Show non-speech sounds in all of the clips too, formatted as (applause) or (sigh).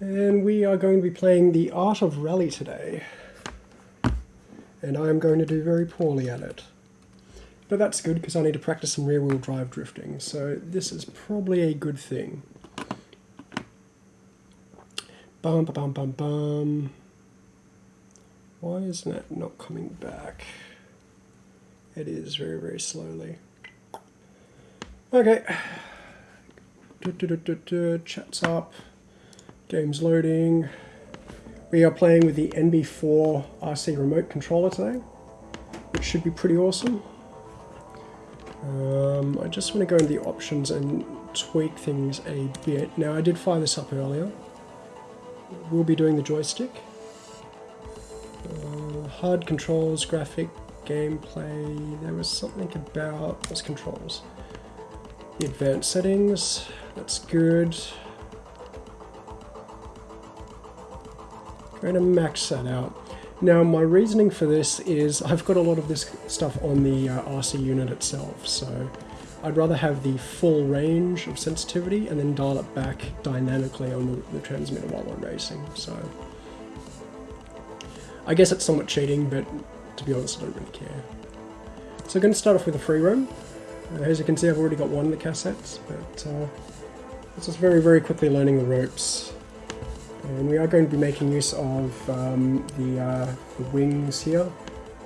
And we are going to be playing the Art of Rally today. And I am going to do very poorly at it. But that's good because I need to practice some rear wheel drive drifting, so this is probably a good thing. Bum ba bum bum bum. Why isn't it not coming back? It is very, very slowly. Okay. Du, du, du, Chat's up. Game's loading. We are playing with the NB4 RC remote controller today, which should be pretty awesome. Um, I just want to go into the options and tweak things a bit. Now I did fire this up earlier. We'll be doing the joystick. Uh, hard controls, graphic, gameplay. There was something about those controls. The advanced settings, that's good. Going to max that out. Now my reasoning for this is I've got a lot of this stuff on the uh, RC unit itself, so I'd rather have the full range of sensitivity and then dial it back dynamically on the, the transmitter while I'm racing, so... I guess it's somewhat cheating, but to be honest I don't really care. So I'm going to start off with a free roam. Uh, as you can see I've already got one of the cassettes, but uh, it's just very very quickly learning the ropes. And we are going to be making use of um, the, uh, the, wings here.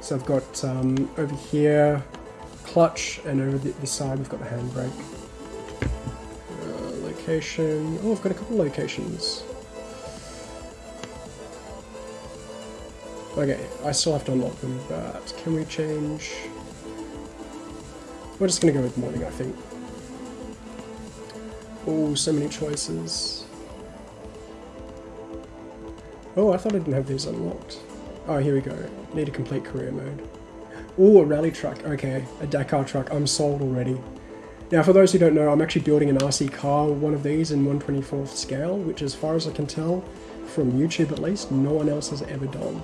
So I've got um, over here clutch and over the, this side we've got the handbrake. Uh, location, oh I've got a couple locations. Okay, I still have to unlock them, but can we change... We're just going to go with morning, I think. Oh, so many choices. Oh, I thought I didn't have these unlocked. Oh, here we go. Need a complete career mode. Oh, a rally truck. Okay, a Dakar truck. I'm sold already. Now, for those who don't know, I'm actually building an RC car, one of these in 124th scale, which as far as I can tell, from YouTube at least, no one else has ever done.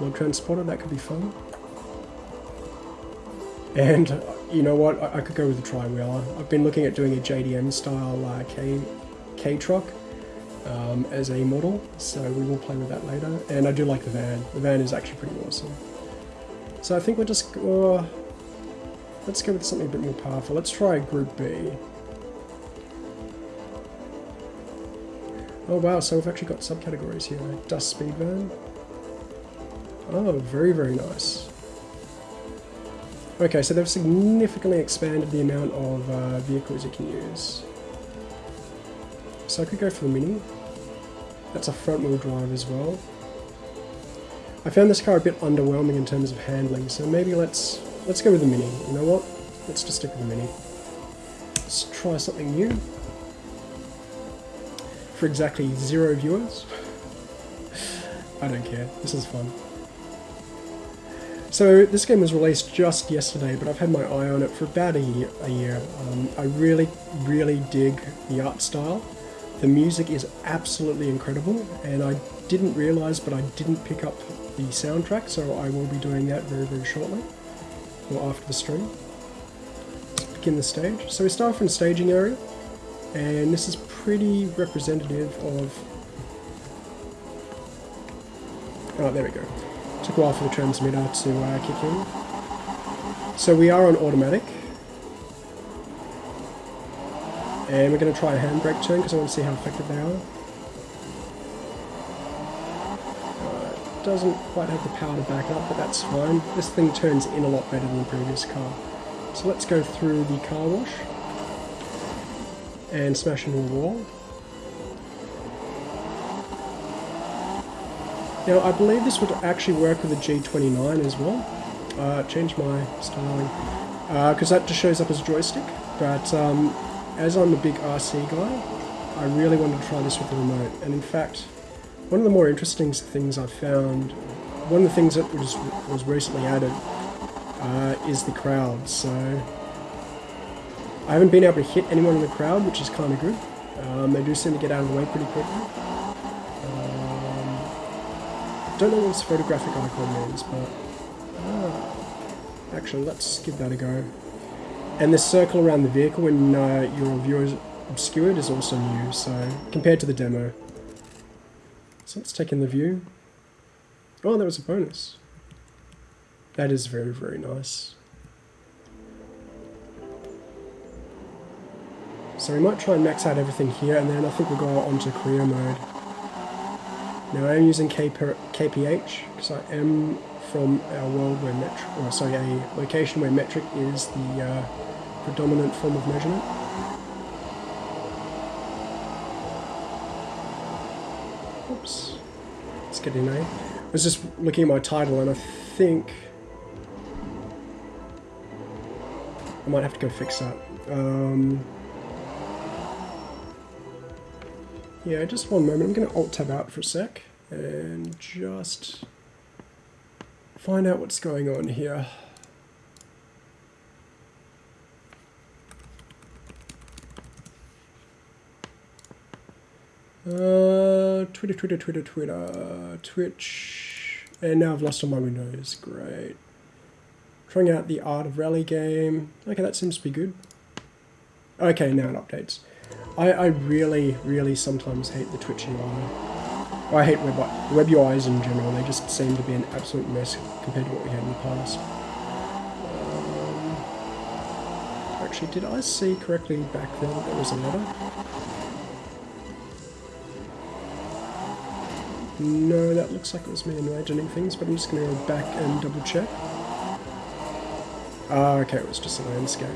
Log Transporter, that could be fun. And you know what, I, I could go with a tri-wheeler. I've been looking at doing a JDM style uh, K, K truck, um, as a model, so we will play with that later. And I do like the van. The van is actually pretty awesome. So I think we'll just uh, let's go with something a bit more powerful. Let's try Group B. Oh wow, so we've actually got subcategories here. Dust Speed Van. Oh, very, very nice. Okay, so they've significantly expanded the amount of uh, vehicles you can use. So I could go for the Mini. That's a front wheel drive as well. I found this car a bit underwhelming in terms of handling, so maybe let's let's go with the Mini. You know what? Let's just stick with the Mini. Let's try something new. For exactly zero viewers. I don't care. This is fun. So this game was released just yesterday, but I've had my eye on it for about a year. A year. Um, I really, really dig the art style. The music is absolutely incredible, and I didn't realise, but I didn't pick up the soundtrack, so I will be doing that very, very shortly, or after the stream. Let's begin the stage. So we start in the staging area, and this is pretty representative of... Oh, there we go. Took a while for the transmitter to uh, kick in. So we are on automatic, And we're going to try a handbrake turn because I want to see how effective they are. Uh, doesn't quite have the power to back up, but that's fine. This thing turns in a lot better than the previous car. So let's go through the car wash and smash into a wall. Now I believe this would actually work with the G29 as well. Uh, change my styling because uh, that just shows up as a joystick, but um, as I'm a big RC guy, I really wanted to try this with the remote. And in fact, one of the more interesting things I've found, one of the things that was, was recently added uh, is the crowd. So I haven't been able to hit anyone in the crowd, which is kind of good. Um, they do seem to get out of the way pretty quickly. Um, don't know what this photographic icon means, but uh, actually let's give that a go. And the circle around the vehicle when uh, your view is obscured is also new, so compared to the demo. So let's take in the view. Oh, that was a bonus. That is very, very nice. So we might try and max out everything here, and then I think we'll go on to career mode. Now I am using KPH, because I am from a world where metric, or sorry, a location where metric is the uh, predominant form of measurement. Oops. Let's get in A. I was just looking at my title and I think I might have to go fix that. Um, yeah, just one moment. I'm going to alt-tab out for a sec and just find out what's going on here. Uh, Twitter, Twitter, Twitter, Twitter, Twitch, and now I've lost all my windows. Great. Trying out the Art of Rally game. Okay, that seems to be good. Okay, now it updates. I, I really, really sometimes hate the Twitch UI. I hate web, web UIs in general. They just seem to be an absolute mess compared to what we had in the past. Um, actually, did I see correctly back then that there was a letter? No, that looks like it was me imagining things, but I'm just going to go back and double check. Ah, okay, it was just a landscape.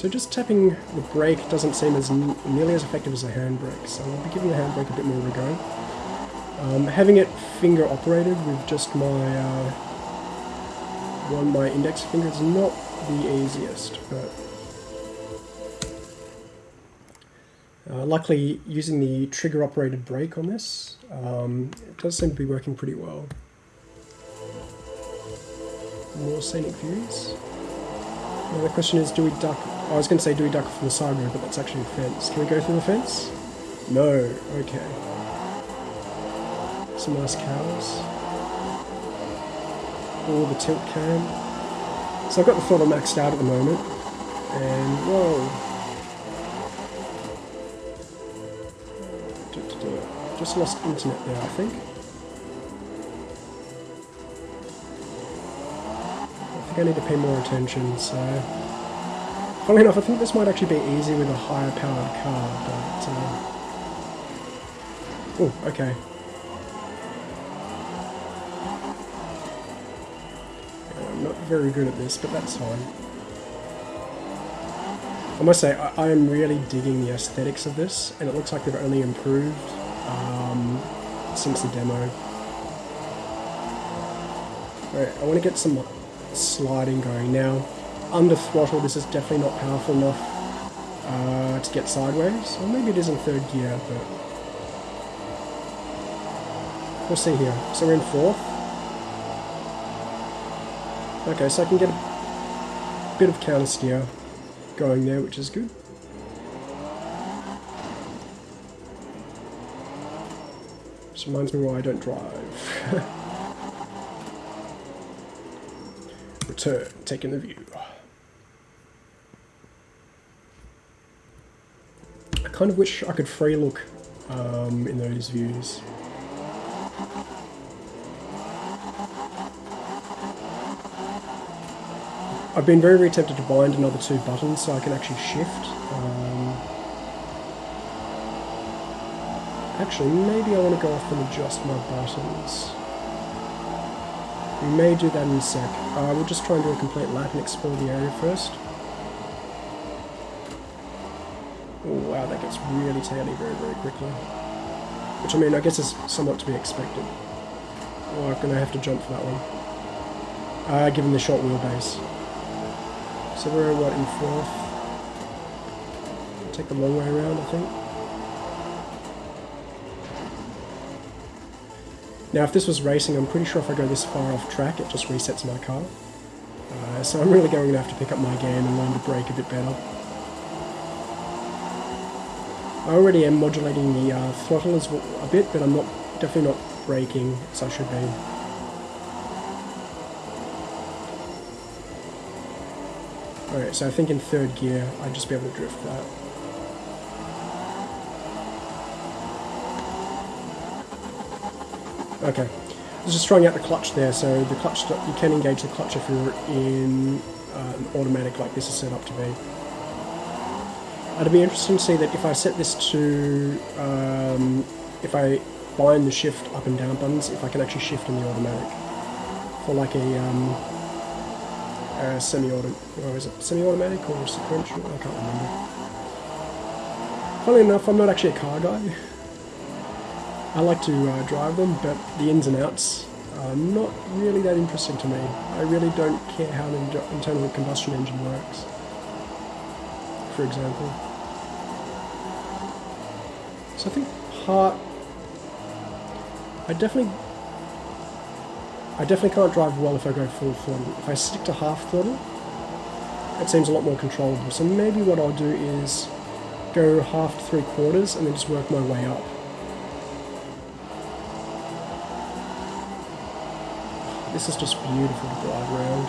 So just tapping the brake doesn't seem as nearly as effective as a handbrake, so I'll be giving the handbrake a bit more of a go. Um, having it finger operated with just my uh, one my index finger is not the easiest, but Uh, luckily, using the trigger-operated brake on this, um, it does seem to be working pretty well. More scenic views. Now the question is, do we duck... I was going to say, do we duck from the side road, but that's actually a fence. Can we go through the fence? No. Okay. Some nice cows. Or the tilt cam. So I've got the throttle maxed out at the moment. And, whoa, Just lost internet there, I think. I think I need to pay more attention, so... Funnily enough, I think this might actually be easy with a higher powered car, but... Uh... Oh, okay. I'm not very good at this, but that's fine. I must say, I, I am really digging the aesthetics of this, and it looks like they've only improved um, since the demo. Alright, I want to get some sliding going now. Under throttle, this is definitely not powerful enough uh, to get sideways. Or maybe it is in third gear, but we'll see here. So we're in fourth. Okay, so I can get a bit of counter steer going there, which is good. This reminds me why I don't drive. (laughs) Return, taking the view. I kind of wish I could free look um, in those views. I've been very, very tempted to bind another two buttons so I can actually shift. Um, Actually, maybe I want to go off and adjust my buttons. We may do that in a sec. Uh, we'll just try and do a complete lap and explore the area first. Oh wow, that gets really taily very, very quickly. Which I mean, I guess is somewhat to be expected. Oh, I'm going to have to jump for that one. Uh, given the short wheelbase. So we're, what, in fourth? take the long way around, I think. Now if this was racing, I'm pretty sure if I go this far off track, it just resets my car. Uh, so I'm really going to have to pick up my game and learn to brake a bit better. I already am modulating the uh, throttle as well, a bit, but I'm not definitely not braking as I should be. Alright, so I think in third gear, I'd just be able to drift that. Okay. I was just trying out the clutch there, so the clutch, you can engage the clutch if you're in uh, an automatic like this is set up to be. It'd be interesting to see that if I set this to, um, if I bind the shift up and down buttons, if I can actually shift in the automatic. For like a, um, a semi-auto, or is it semi-automatic or sequential? I can't remember. Funnily enough, I'm not actually a car guy. I like to uh, drive them, but the ins and outs are not really that interesting to me. I really don't care how an internal combustion engine works, for example. So I think part... I definitely... I definitely can't drive well if I go full throttle. If I stick to half throttle, it seems a lot more controllable. So maybe what I'll do is go half to three quarters and then just work my way up. This is just beautiful to drive around.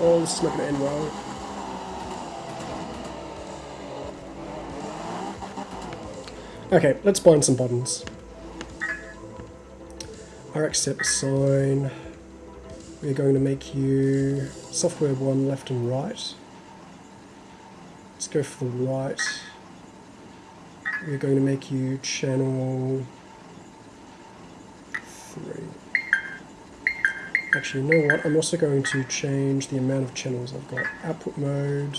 Oh, this is not going to end well. Okay, let's bind some buttons. RX set sign. We're going to make you software one left and right. Let's go for the right. We're going to make you channel three. Actually, you know what? I'm also going to change the amount of channels I've got. Output mode,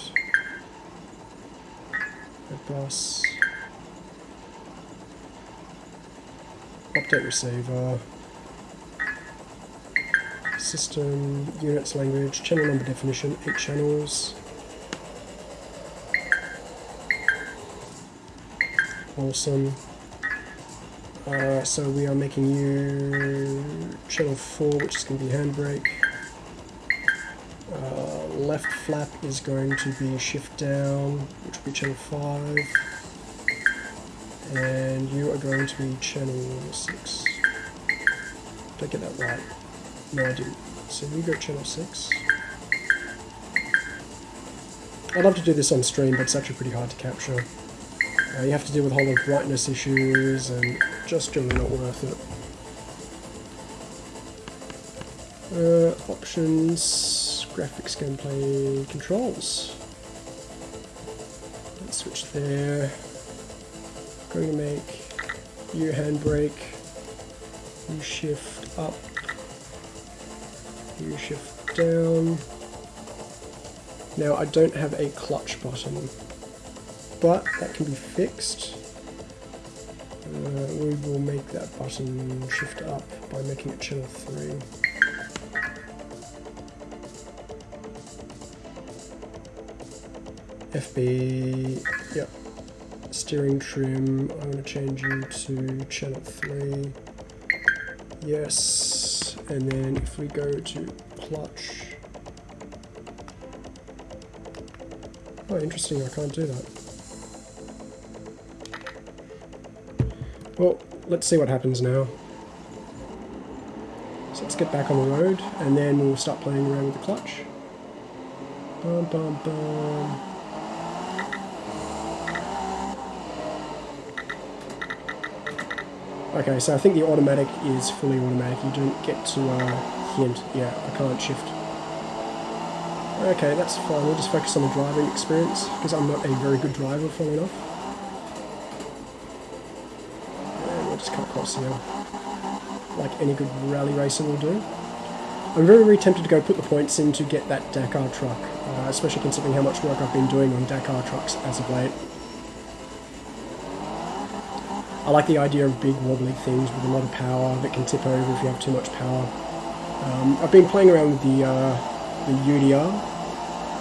bus, update receiver, system, units, language, channel number definition, 8 channels. Awesome. Uh, so we are making you channel 4, which is going to be handbrake. Uh, left flap is going to be shift down, which will be channel 5. And you are going to be channel 6. Did I get that right? No, I didn't. So we go channel 6. I'd love to do this on stream, but it's actually pretty hard to capture. Uh, you have to deal with a whole lot of brightness issues and just generally not worth it. Uh, options, graphics, gameplay, controls. Let's switch there. Going to make U handbrake, U shift up, U shift down. Now I don't have a clutch button but that can be fixed. Uh, we will make that button shift up by making it channel 3. FB. Steering trim, I'm going to change you to channel 3. Yes, and then if we go to clutch, Oh, interesting, I can't do that. Well, let's see what happens now. So let's get back on the road, and then we'll start playing around with the clutch. Bum, bum, bum. Okay, so I think the automatic is fully automatic. You don't get to uh, hint. Yeah, I can't shift. Okay, that's fine. We'll just focus on the driving experience, because I'm not a very good driver, funnily enough. just cut across here, like any good rally racer will do. I'm very, very tempted to go put the points in to get that Dakar truck, uh, especially considering how much work I've been doing on Dakar trucks as of late. I like the idea of big wobbly things with a lot of power that can tip over if you have too much power. Um, I've been playing around with the, uh, the UDR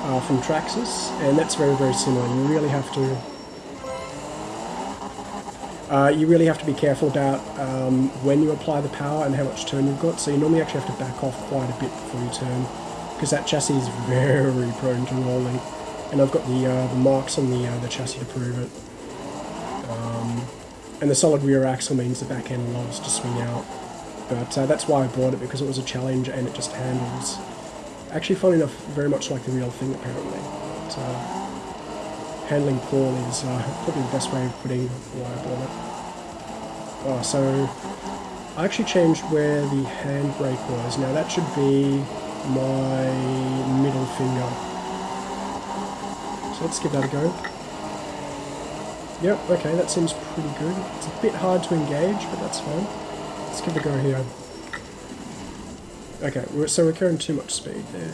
uh, from Traxxas, and that's very, very similar. You really have to uh, you really have to be careful about um, when you apply the power and how much turn you've got. So you normally actually have to back off quite a bit before you turn because that chassis is (laughs) very prone to rolling. And I've got the, uh, the marks on the, uh, the chassis to prove it. And the solid rear axle means the back end loves to swing out. But uh, that's why I bought it because it was a challenge and it just handles. Actually, funny enough, very much like the real thing apparently. So, handling poorly is uh, probably the best way of putting why I bought it. Oh, so I actually changed where the handbrake was. Now that should be my middle finger. So let's give that a go. Yep, okay, that seems pretty good. It's a bit hard to engage, but that's fine. Let's give it a go here. Okay, so we're carrying too much speed there.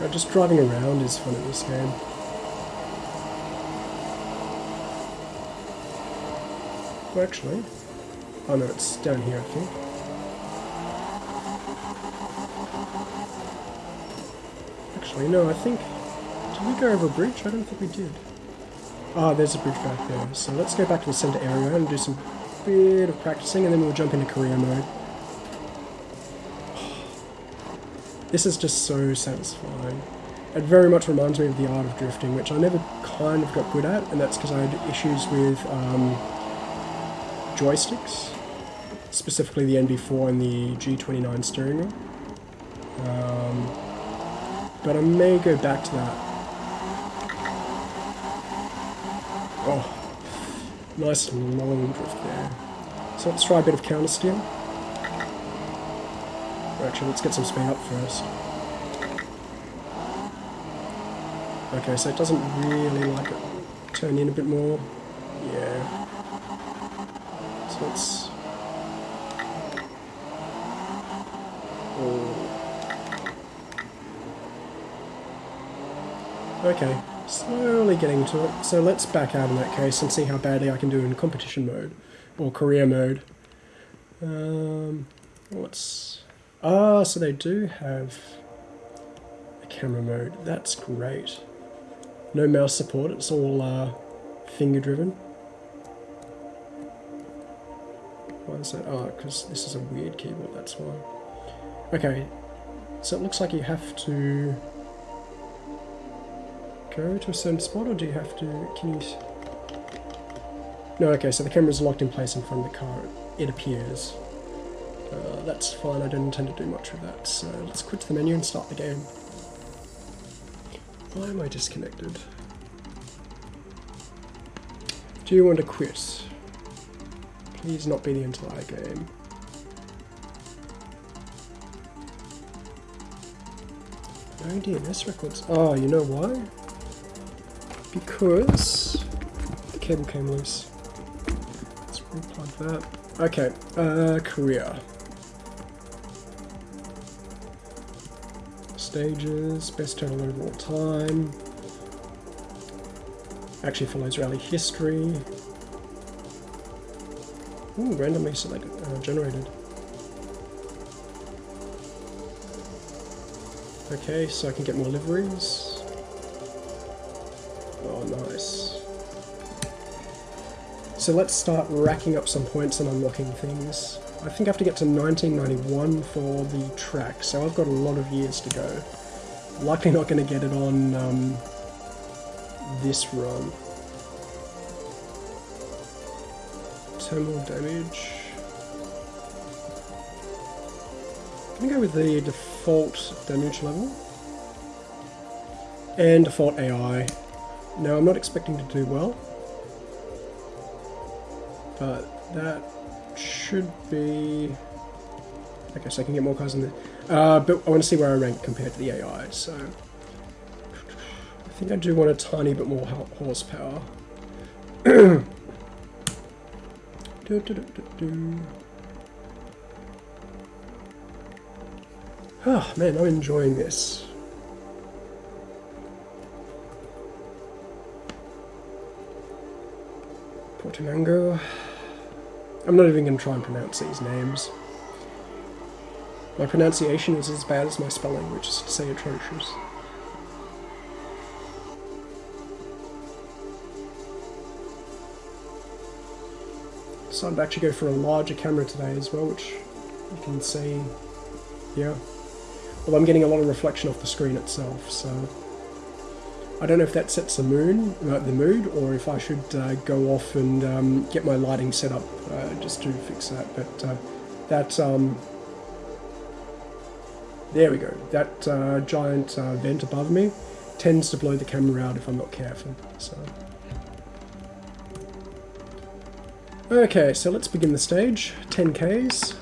God, just driving around is fun in this game. Well, actually... Oh no, it's down here, I think. Actually, no, I think... Did we go over a bridge? I don't think we did. Ah, oh, there's a bridge back there. So let's go back to the center area and do some bit of practicing, and then we'll jump into career mode. (sighs) This is just so satisfying. It very much reminds me of the art of drifting, which I never kind of got good at, and that's because I had issues with um, joysticks, specifically the NB4 and the G29 steering wheel. Um, but I may go back to that. Oh, nice long drift there. So let's try a bit of counter steer. Actually, let's get some speed up first. Okay, so it doesn't really like it turn in a bit more. Yeah. So let's... Oh. Okay, slowly getting to it. So let's back out in that case and see how badly I can do in competition mode, or career mode. Um, let's Ah, so they do have a camera mode. That's great. No mouse support, it's all uh, finger driven. Why is that? Oh, because this is a weird keyboard, that's why. Okay, so it looks like you have to go to a certain spot, or do you have to, can you... No, okay, so the camera's locked in place in front of the car, it appears. Uh, that's fine, I don't intend to do much with that, so let's quit the menu and start the game. Why am I disconnected? Do you want to quit? Please not be the entire game. No DNS records. Oh, you know why? Because the cable came loose. Let's replug that. Okay, uh, career. stages, best total of all time. Actually follows rally history. Ooh, randomly selected, uh, generated. Okay, so I can get more liveries. So let's start racking up some points and unlocking things. I think I have to get to 1991 for the track, so I've got a lot of years to go. Likely not going to get it on um, this run. Terminal damage. I'm going to go with the default damage level. And default AI. Now I'm not expecting to do well. But that should be... Okay, so I can get more cars in there. Uh, but I want to see where I rank compared to the AI, so... I think I do want a tiny bit more horsepower. (coughs) do, do, do, do, Oh man, I'm enjoying this. Portimango. I'm not even going to try and pronounce these names. My pronunciation is as bad as my spelling, which is to say atrocious. So I'd actually go for a larger camera today as well, which you can see here. Well, I'm getting a lot of reflection off the screen itself, so I don't know if that sets the moon, uh, the mood, or if I should uh, go off and um, get my lighting set up uh, just to fix that. But uh, that, um, there we go. That uh, giant uh, vent above me tends to blow the camera out if I'm not careful. So. Okay, so let's begin the stage. 10Ks.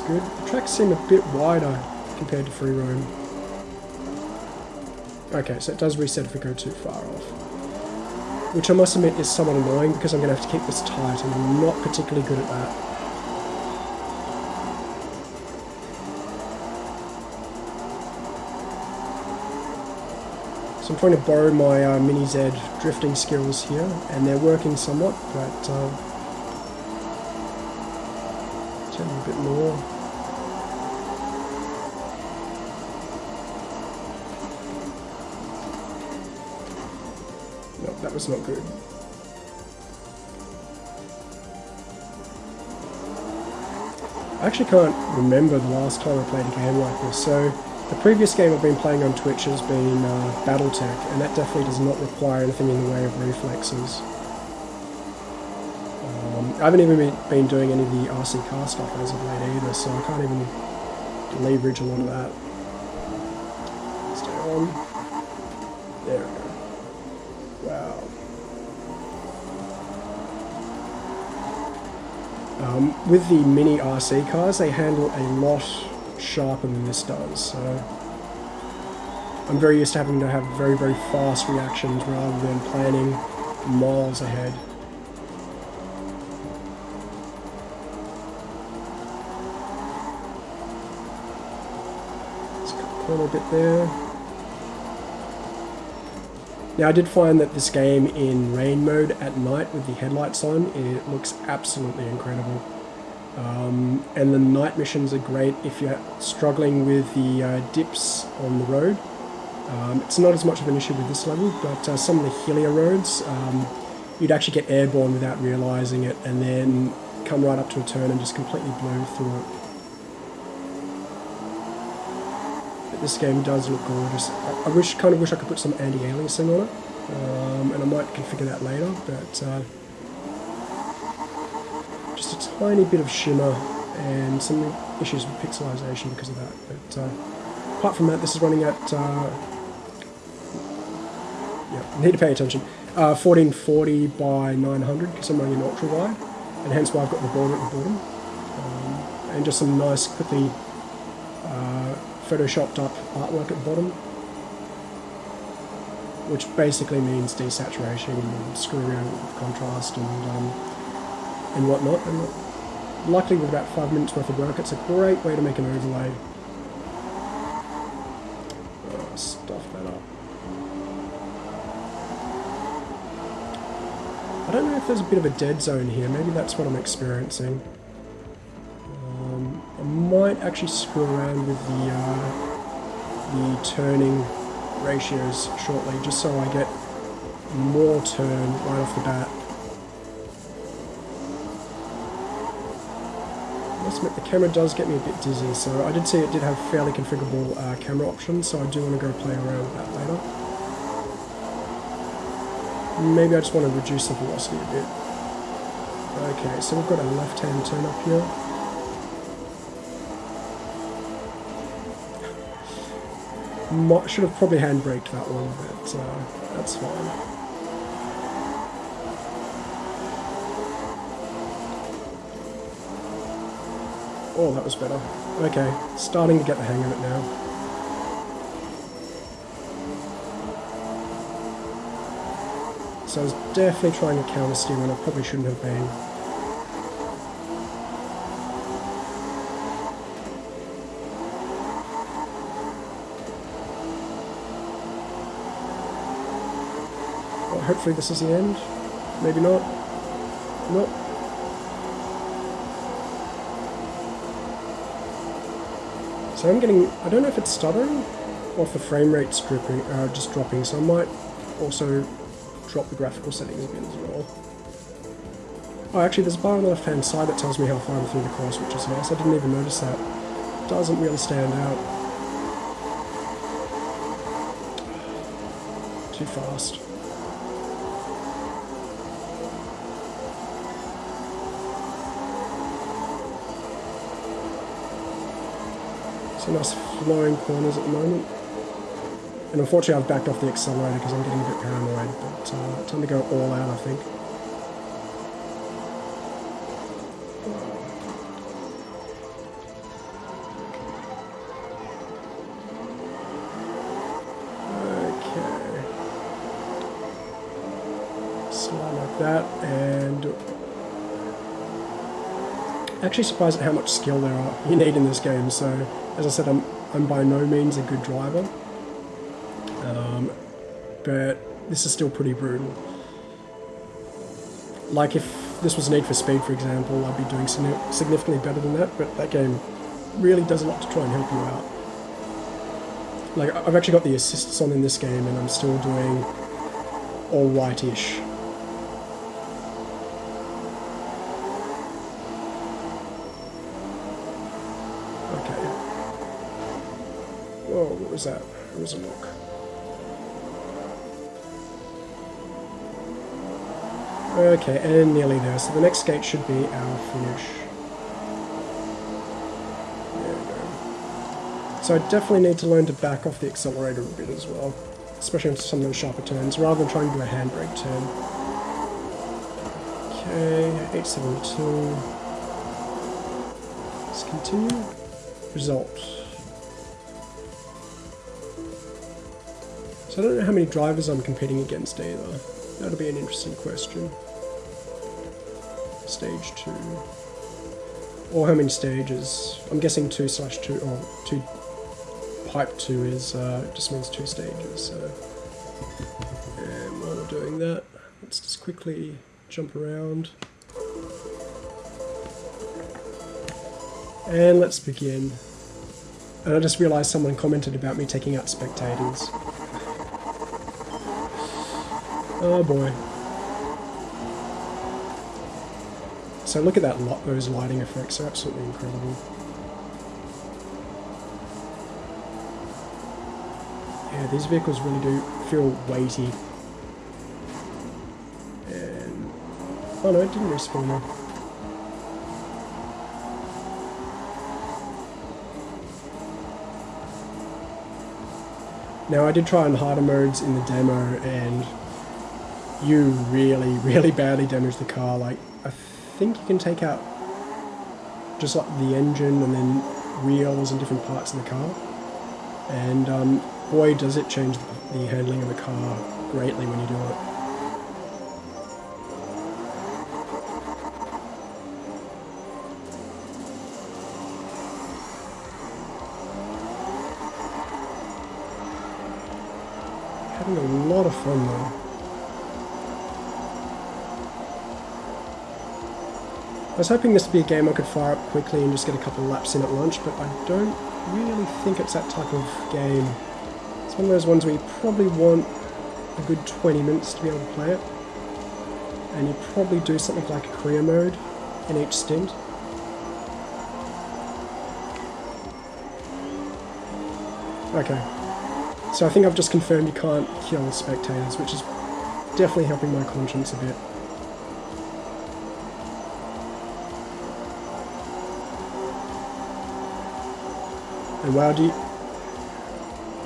Good. The tracks seem a bit wider compared to free roam. Okay, so it does reset if we go too far off. Which I must admit is somewhat annoying because I'm going to have to keep this tight and I'm not particularly good at that. So I'm trying to borrow my uh, Mini Z drifting skills here, and they're working somewhat, but uh, more. No, that was not good. I actually can't remember the last time I played a game like this, so the previous game I've been playing on Twitch has been uh, Battletech, and that definitely does not require anything in the way of reflexes. I haven't even been, been doing any of the RC car stuff as of late either, so I can't even leverage a lot of that. Stay on. There we go. Wow. Um, with the mini RC cars, they handle a lot sharper than this does. So I'm very used to having to have very, very fast reactions rather than planning miles ahead. A bit there. Now I did find that this game in rain mode at night with the headlights on, it looks absolutely incredible. Um, and the night missions are great if you're struggling with the uh, dips on the road. Um, it's not as much of an issue with this level, but uh, some of the hillier roads, um, you'd actually get airborne without realising it and then come right up to a turn and just completely blow through it. But this game does look gorgeous. I, wish, kind of wish I could put some anti-aliasing on it, um, and I might configure that later, but uh, just a tiny bit of shimmer and some issues with pixelization because of that. But uh, apart from that, this is running at, uh, yeah, need to pay attention, uh, 1440 by 900 because I'm running in ultra wide, and hence why I've got the border at the bottom. Um, and just some nice, quickly uh, photoshopped up artwork at the bottom which basically means desaturation and screw around with contrast and um, and whatnot. And luckily with about five minutes worth of work, it's a great way to make an overlay. Oh, stuff that up. I don't know if there's a bit of a dead zone here, maybe that's what I'm experiencing. Might actually screw around with the, uh, the turning ratios shortly, just so I get more turn right off the bat. the camera does get me a bit dizzy, so I did see it did have fairly configurable uh, camera options, so I do want to go play around with that later. Maybe I just want to reduce the velocity a bit. Okay, so we've got a left-hand turn up here. Should have probably handbraked that one, but uh, that's fine. Oh, that was better. Okay, starting to get the hang of it now. So I was definitely trying to counter steer when I probably shouldn't have been. Hopefully this is the end. Maybe not. Nope. So I'm getting, I don't know if it's stuttering or if the frame rate's dripping, uh, just dropping, so I might also drop the graphical settings a bit as well. Oh, actually there's a bar on the left hand side that tells me how far I'm through the course, which is nice. I didn't even notice that. Doesn't really stand out. Too fast. Some nice flowing corners at the moment. And unfortunately I've backed off the accelerator because I'm getting a bit paranoid, but uh, time to go all out I think. Okay. Slide like that and actually surprised at how much skill there are you need in this game so as I said I'm, I'm by no means a good driver. Um, but this is still pretty brutal. Like if this was Need for Speed for example I'd be doing significantly better than that but that game really does a lot to try and help you out. Like I've actually got the assists on in this game and I'm still doing alright-ish was a look. Okay, and nearly there. So the next gate should be our finish. There we go. So I definitely need to learn to back off the accelerator a bit as well. Especially on some of those sharper turns, rather than trying to do a handbrake turn. Okay, 872. Let's continue. Result. So I don't know how many drivers I'm competing against either. That'll be an interesting question. Stage 2. Or how many stages. I'm guessing 2 slash 2, or 2 pipe 2 is, uh, just means 2 stages, so... And while we're doing that, let's just quickly jump around. And let's begin. And I just realised someone commented about me taking out spectators. Oh boy. So look at that lot, those lighting effects are absolutely incredible. Yeah, these vehicles really do feel weighty. And... Oh no, it didn't respawn me. Now I did try on harder modes in the demo and you really, really badly damage the car. Like, I think you can take out just like the engine and then wheels and different parts of the car. And um, boy, does it change the handling of the car greatly when you do it. Having a lot of fun though. I was hoping this would be a game I could fire up quickly and just get a couple of laps in at lunch, but I don't really think it's that type of game. It's one of those ones where you probably want a good 20 minutes to be able to play it. And you probably do something like a career mode in each stint. Okay. So I think I've just confirmed you can't kill spectators, which is definitely helping my conscience a bit. And you,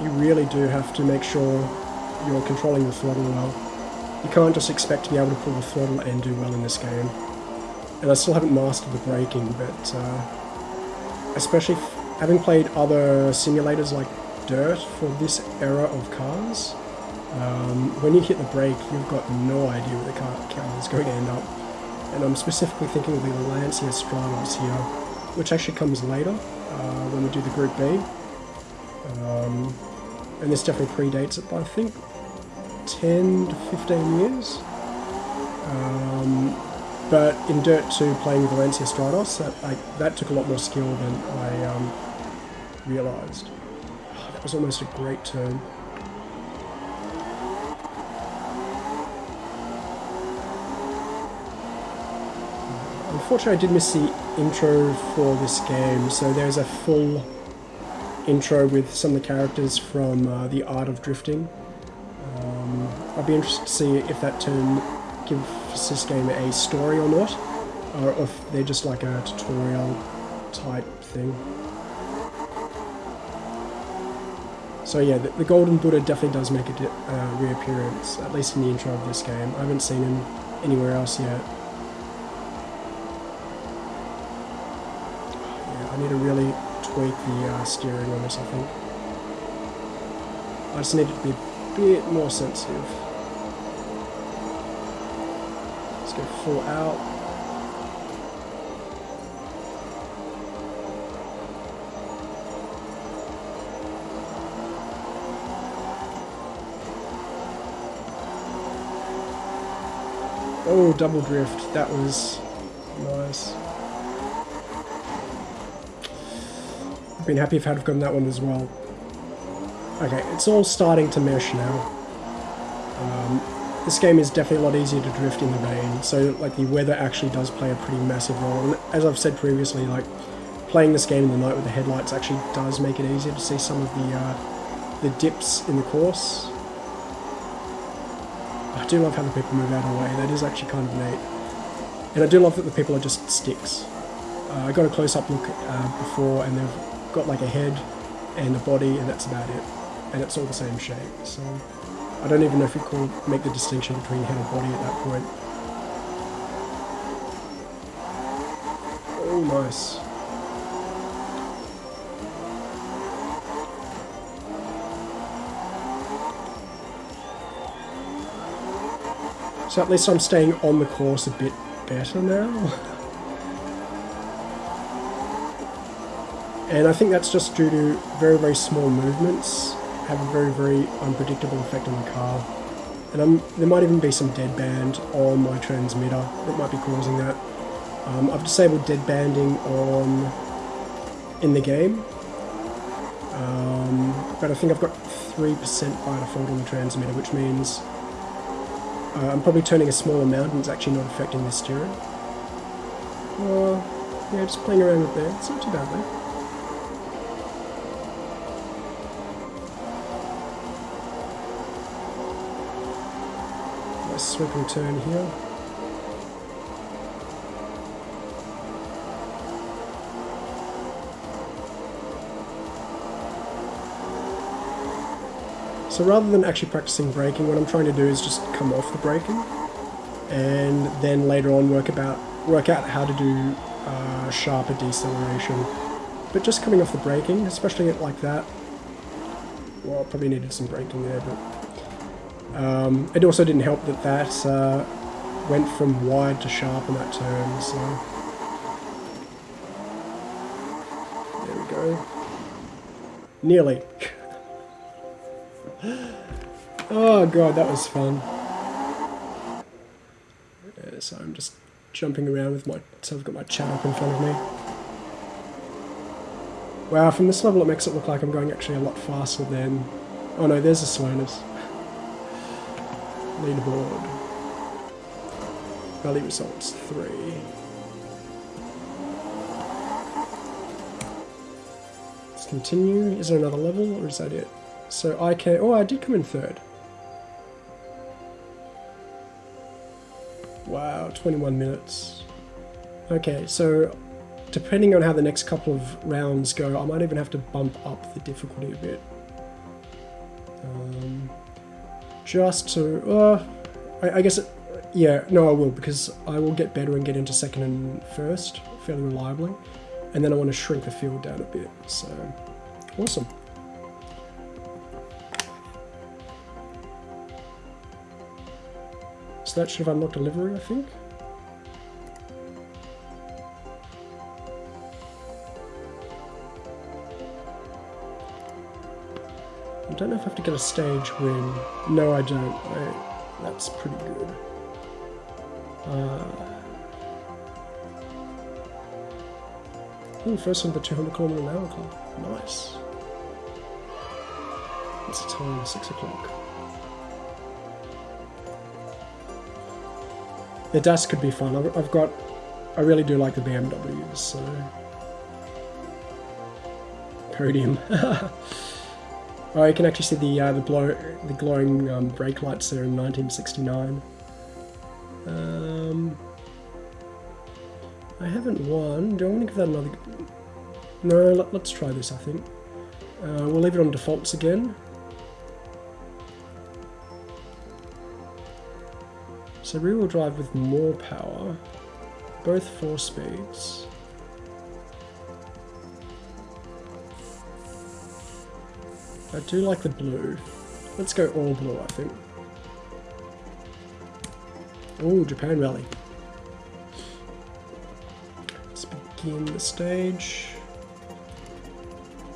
you really do have to make sure you're controlling the throttle well. You can't just expect to be able to pull the throttle and do well in this game. And I still haven't mastered the braking, but uh, especially having played other simulators like Dirt for this era of cars, um, when you hit the brake, you've got no idea where the car, car is going to end up. And I'm specifically thinking of the Lancia Stratos here, which actually comes later uh, when we do the Group B. Um, and this definitely predates it by, I think, 10 to 15 years. Um, but in Dirt 2, playing with Lancia Stratos, that, I, that took a lot more skill than I um, realised. That was almost a great turn. Unfortunately, I did miss the intro for this game, so there's a full intro with some of the characters from uh, The Art of Drifting. Um, I'd be interested to see if that turn gives this game a story or not, or if they're just like a tutorial type thing. So yeah, the, the Golden Buddha definitely does make a uh, reappearance, at least in the intro of this game. I haven't seen him anywhere else yet. Steering on this, I think. I just need it to be a bit more sensitive. Let's go full out. Oh, double drift. That was nice. Been happy if I'd have gotten that one as well. Okay, it's all starting to mesh now. Um, this game is definitely a lot easier to drift in the rain, so like the weather actually does play a pretty massive role. And as I've said previously, like playing this game in the night with the headlights actually does make it easier to see some of the uh, the dips in the course. I do love how the people move out of the way. That is actually kind of neat. And I do love that the people are just sticks. Uh, I got a close-up look uh, before, and they've got like a head and a body, and that's about it and it's all the same shape. So I don't even know if you could make the distinction between head and body at that point. Oh, nice. So at least I'm staying on the course a bit better now. (laughs) And I think that's just due to very, very small movements have a very, very unpredictable effect on the car. And I'm, there might even be some dead band on my transmitter that might be causing that. Um, I've disabled dead banding on in the game, um, but I think I've got 3% by default on the transmitter, which means uh, I'm probably turning a small amount and it's actually not affecting the steering. Uh, yeah, just playing around with that. It's not too bad though. Turn here. So rather than actually practicing braking, what I'm trying to do is just come off the braking and then later on work about work out how to do uh, sharper deceleration. But just coming off the braking, especially like that, well, I probably needed some braking there, but um, it also didn't help that that uh, went from wide to sharp in that turn, so... There we go. Nearly. (laughs) oh god, that was fun. Yeah, so I'm just jumping around with my... So I've got my chat up in front of me. Wow, from this level it makes it look like I'm going actually a lot faster than... Oh no, there's a slowness leaderboard. Valley results three. Let's continue. Is there another level or is that it? So I can. Oh, I did come in third. Wow, 21 minutes. Okay, so depending on how the next couple of rounds go, I might even have to bump up the difficulty a bit. Just to, uh, I, I guess, it, yeah, no I will, because I will get better and get into second and first fairly reliably, and then I want to shrink the field down a bit, so, awesome. So that should have unlocked a livery, I think. Don't know if I have to get a stage win. No, I don't. That's pretty good. Uh, ooh, first one the 200 kilometer an hour club. Nice. What's the time? 6 o'clock. The DAS could be fun. I've, I've got... I really do like the BMWs, so... Podium. (laughs) Oh, you can actually see the uh, the, blow, the glowing um, brake lights there in 1969. Um, I haven't won. Do I want to give that another? No, let, us try this. I think uh, we'll leave it on defaults again. So rear-wheel drive with more power, both four speeds. I do like the blue. Let's go all blue, I think. Oh, Japan Rally. Let's begin the stage.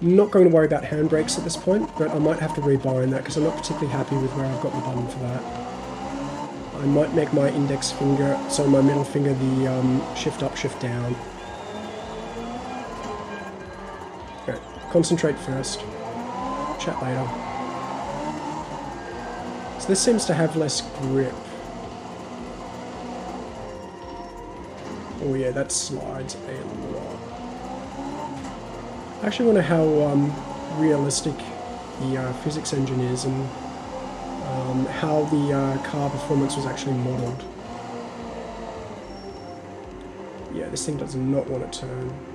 Not going to worry about handbrakes at this point, but I might have to rebind that because I'm not particularly happy with where I've got the button for that. I might make my index finger, so my middle finger, the um, shift up, shift down. Okay, concentrate first. Chat later. So this seems to have less grip. Oh yeah, that slides a lot. I actually wonder how um, realistic the uh, physics engine is and um, how the uh, car performance was actually modelled. Yeah, this thing does not want to turn.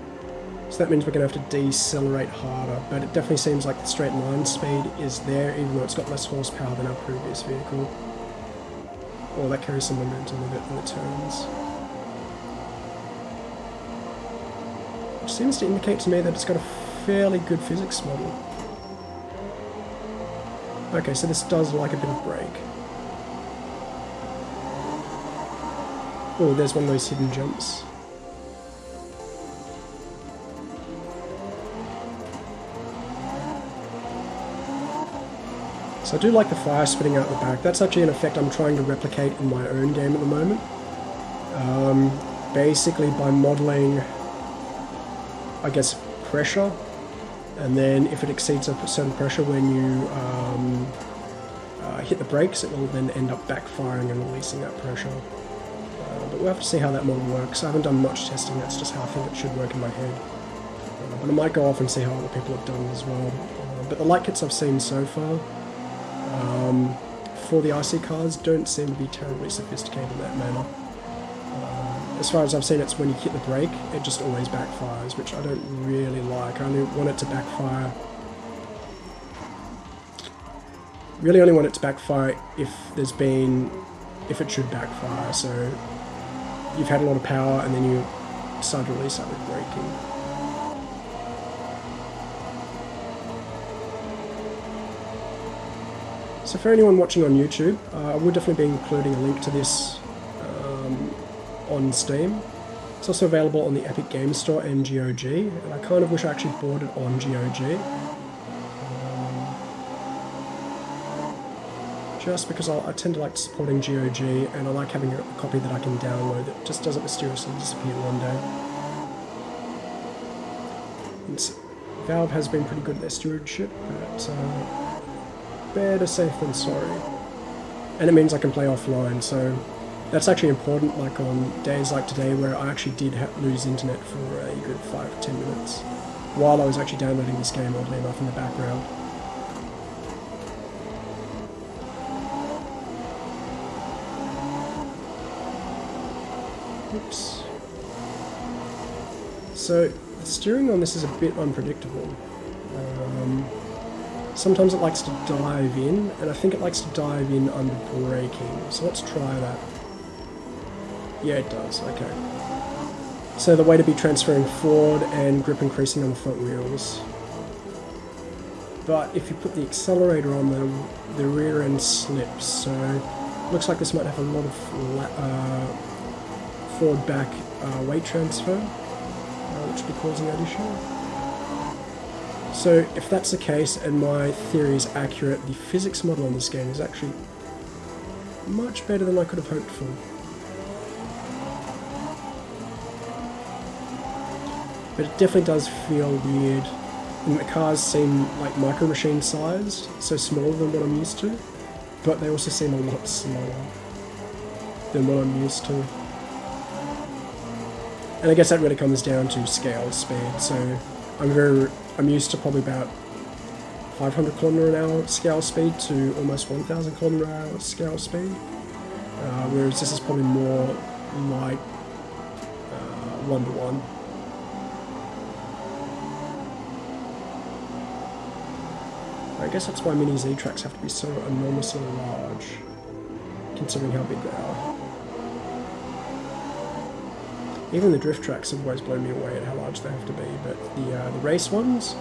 So that means we're going to have to decelerate harder, but it definitely seems like the straight line speed is there, even though it's got less horsepower than our previous vehicle. Or oh, that carries some momentum with it when it turns. Which seems to indicate to me that it's got a fairly good physics model. Okay, so this does like a bit of brake. Oh, there's one of those hidden jumps. So I do like the fire spitting out the back. That's actually an effect I'm trying to replicate in my own game at the moment. Um, basically by modeling, I guess, pressure and then if it exceeds a certain pressure when you um, uh, hit the brakes it will then end up backfiring and releasing that pressure. Uh, but we'll have to see how that model works. I haven't done much testing, that's just how I think it should work in my head. Uh, but I might go off and see how other people have done as well. Uh, but the light kits I've seen so far um, for the IC cars don't seem to be terribly sophisticated in that manner as far as I've seen, it's when you hit the brake, it just always backfires, which I don't really like. I only want it to backfire. Really only want it to backfire if there's been, if it should backfire. So you've had a lot of power and then you start that with braking. So for anyone watching on YouTube, uh, I would definitely be including a link to this on Steam. It's also available on the Epic Games Store and GOG, and I kind of wish I actually bought it on GOG. Um, just because I, I, tend to like supporting GOG, and I like having a, copy that I can download that just doesn't mysteriously disappear one day. Valve has been pretty good at their stewardship, but uh, better safe than sorry. And it means I can play offline, so that's actually important, like on days like today where I actually did lose internet for a good 5 or 10 minutes while I was actually downloading this game, oddly enough, in the background. Oops. So, the steering on this is a bit unpredictable. Um, sometimes it likes to dive in, and I think it likes to dive in under braking. So let's try that. Yeah, it does. Okay. So the way to be transferring forward and grip increasing on the front wheels. But if you put the accelerator on the rear end slips. So looks like this might have a lot of uh, forward back uh, weight transfer, uh, which will be causing that issue. So if that's the case and my theory is accurate, the physics model on this game is actually much better than I could have hoped for. but it definitely does feel weird. And the cars seem like micro machine sized, so smaller than what I'm used to, but they also seem a lot slower than what I'm used to. And I guess that really comes down to scale speed, so I'm very, I'm used to probably about 500 kilometer an hour scale speed to almost 1000 kilometer an hour scale speed, uh, whereas this is probably more like uh, one to one. I guess that's why mini Z tracks have to be so enormously large, considering how big they are. Even the drift tracks have always blown me away at how large they have to be, but the, uh, the race ones,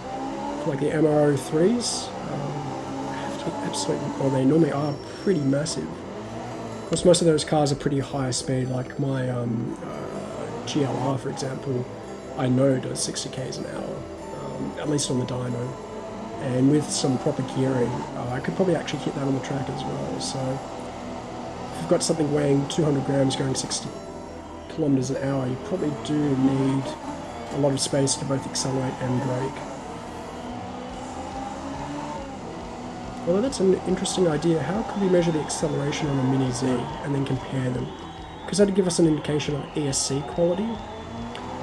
like the MR03s, um, have to absolutely, or they normally are pretty massive. Of course, most of those cars are pretty high speed, like my um, uh, GLR, for example, I know does 60 k's an hour, um, at least on the dyno. And with some proper gearing, uh, I could probably actually hit that on the track as well. So, if you've got something weighing 200 grams going 60 kilometers an hour, you probably do need a lot of space to both accelerate and brake. Although that's an interesting idea, how could we measure the acceleration on a Mini Z and then compare them? Because that'd give us an indication of ESC quality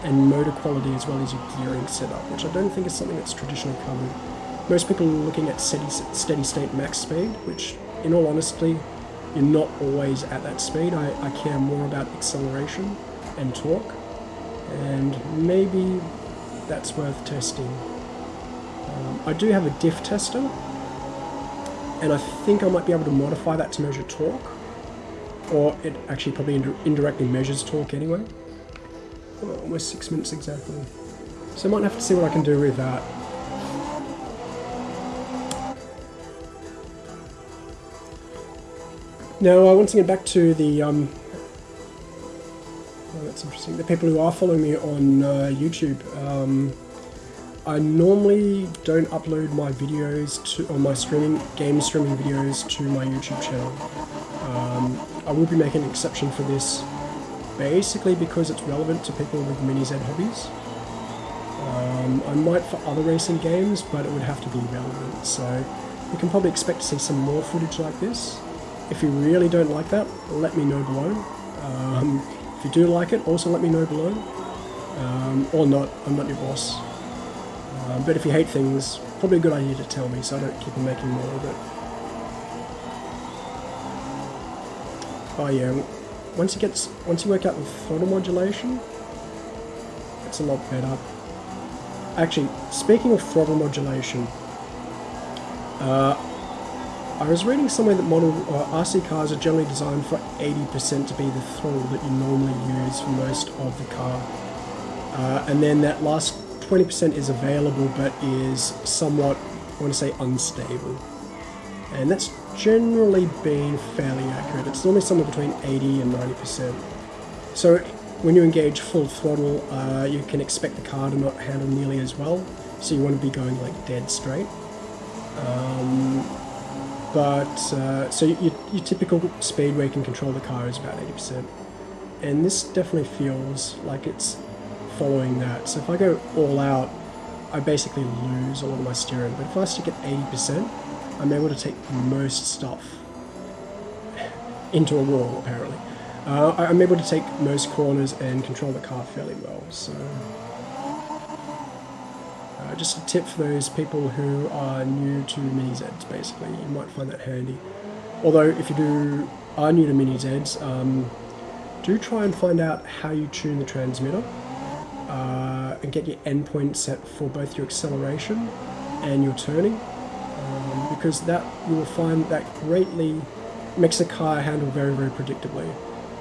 and motor quality as well as your gearing setup, which I don't think is something that's traditionally covered. Most people are looking at steady, steady state max speed, which in all honesty, you're not always at that speed. I, I care more about acceleration and torque, and maybe that's worth testing. Um, I do have a diff tester, and I think I might be able to modify that to measure torque or it actually probably indirectly measures torque anyway oh, almost six minutes exactly so I might have to see what I can do with that now uh, once again back to the um, oh, that's interesting the people who are following me on uh, YouTube um, I normally don't upload my videos to, or my streaming, game streaming videos to my YouTube channel. Um, I will be making an exception for this, basically because it's relevant to people with mini-Z hobbies. Um, I might for other racing games, but it would have to be relevant, so you can probably expect to see some more footage like this. If you really don't like that, let me know below. Um, if you do like it, also let me know below. Um, or not, I'm not your boss. Um, but if you hate things, probably a good idea to tell me so I don't keep on making more of it. Oh yeah, once you get once you work out the throttle modulation, it's a lot better. Actually, speaking of throttle modulation, uh, I was reading somewhere that model uh, RC cars are generally designed for 80% to be the throttle that you normally use for most of the car, uh, and then that last 20% is available but is somewhat, I want to say, unstable. And that's generally been fairly accurate. It's normally somewhere between 80 and 90%. So when you engage full throttle, uh, you can expect the car to not handle nearly as well. So you want to be going like dead straight. Um, but uh, so your, your typical speed where you can control the car is about 80%. And this definitely feels like it's following that. So if I go all out, I basically lose a lot of my steering. But if I stick at 80%, I'm able to take most stuff into a wall, apparently. Uh, I'm able to take most corners and control the car fairly well. So, uh, just a tip for those people who are new to mini Zs. Basically, you might find that handy. Although, if you do are new to mini Zs, um, do try and find out how you tune the transmitter uh, and get your endpoint set for both your acceleration and your turning um, because that you will find that greatly makes the car handle very very predictably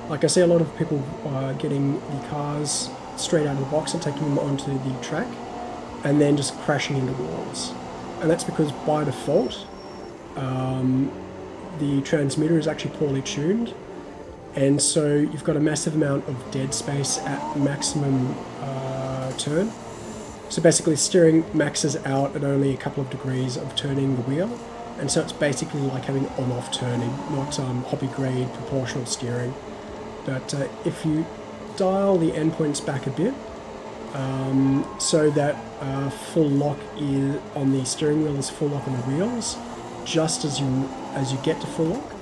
like I see a lot of people uh, getting the cars straight out of the box and taking them onto the track and then just crashing into walls and that's because by default um, the transmitter is actually poorly tuned and so you've got a massive amount of dead space at maximum uh, turn. So basically steering maxes out at only a couple of degrees of turning the wheel, and so it's basically like having on-off turning, not um, hobby grade proportional steering. But uh, if you dial the endpoints back a bit, um, so that uh, full lock is on the steering wheel is full lock on the wheels, just as you as you get to full lock,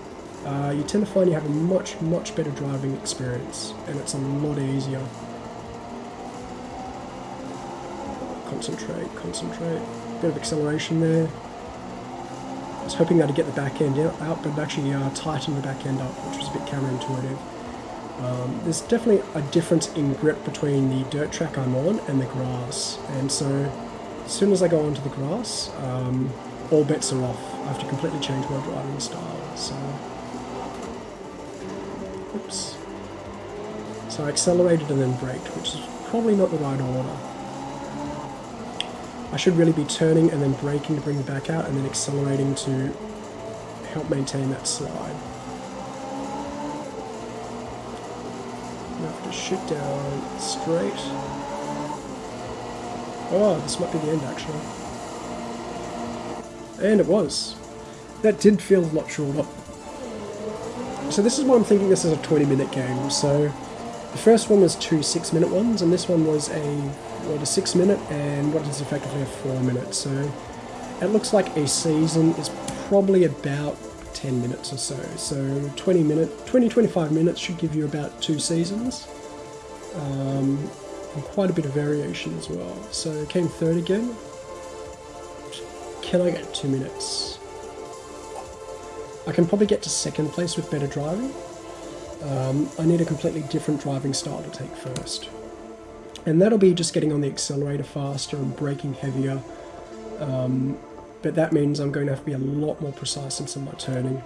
uh, you tend to find you have a much, much better driving experience, and it's a lot easier. Concentrate, concentrate. Bit of acceleration there. I was hoping that I'd get the back end out, but actually uh, tightened the back end up, which was a bit counterintuitive. Um, there's definitely a difference in grip between the dirt track I'm on and the grass, and so as soon as I go onto the grass, um, all bets are off. I have to completely change my driving style. So oops. So I accelerated and then braked, which is probably not the right order. I should really be turning and then braking to bring it back out and then accelerating to help maintain that slide. Now I have to shoot down straight. Oh, this might be the end actually. And it was. That did feel a lot shorter. So this is why I'm thinking this is a 20 minute game. So the first one was two six minute ones and this one was a what a six minute and what is effectively a four minute. So it looks like a season is probably about 10 minutes or so. So 20 minute, 20 25 minutes should give you about two seasons. Um, and quite a bit of variation as well. So came third again. Can I get two minutes? I can probably get to second place with better driving. Um, I need a completely different driving style to take first. And that'll be just getting on the accelerator faster and braking heavier. Um, but that means I'm going to have to be a lot more precise in some of my turning.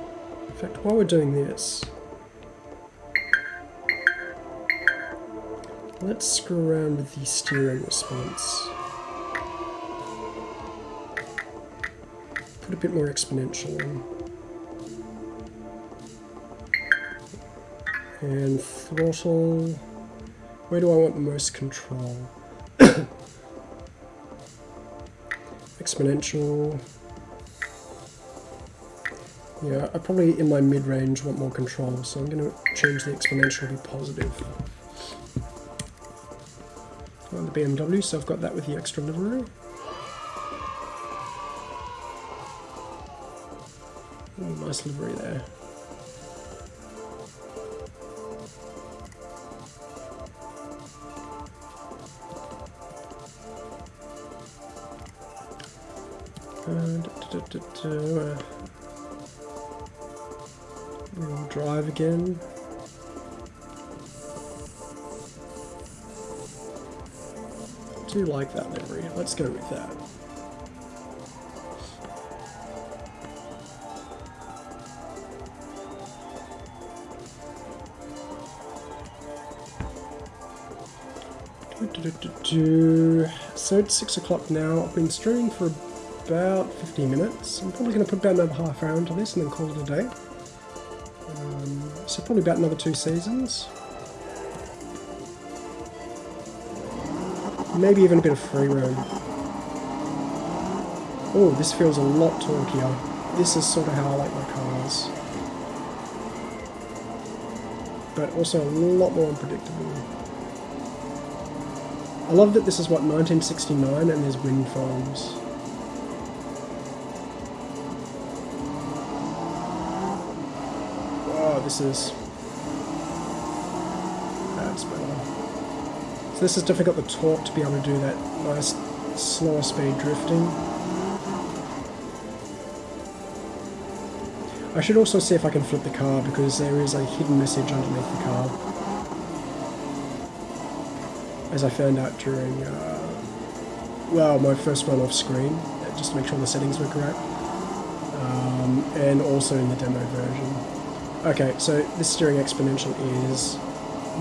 In fact, while we're doing this, let's screw around with the steering response. Put a bit more exponential in. And throttle, where do I want the most control? (coughs) exponential. Yeah, I probably in my mid-range want more control, so I'm going to change the exponential to positive. On the BMW, so I've got that with the extra livery. Ooh, nice livery there. Uh, we'll drive again. Do like that livery. Let's go with that. Do, do, do, So it's 6 o'clock now. I've been streaming for about 15 minutes. I'm probably going to put about another half hour into this and then call it a day. Um, so probably about another two seasons. Maybe even a bit of free roam. Oh, this feels a lot torqueier. This is sort of how I like my cars. But also a lot more unpredictable. I love that this is, what, 1969 and there's wind farms. Wow, this is... That's better. So this is difficult the torque to be able to do that nice slower speed drifting. I should also see if I can flip the car because there is a hidden message underneath the car. As I found out during, uh, well, my first run off screen, just to make sure the settings were correct. Um, and also in the demo version. Okay, so this steering exponential is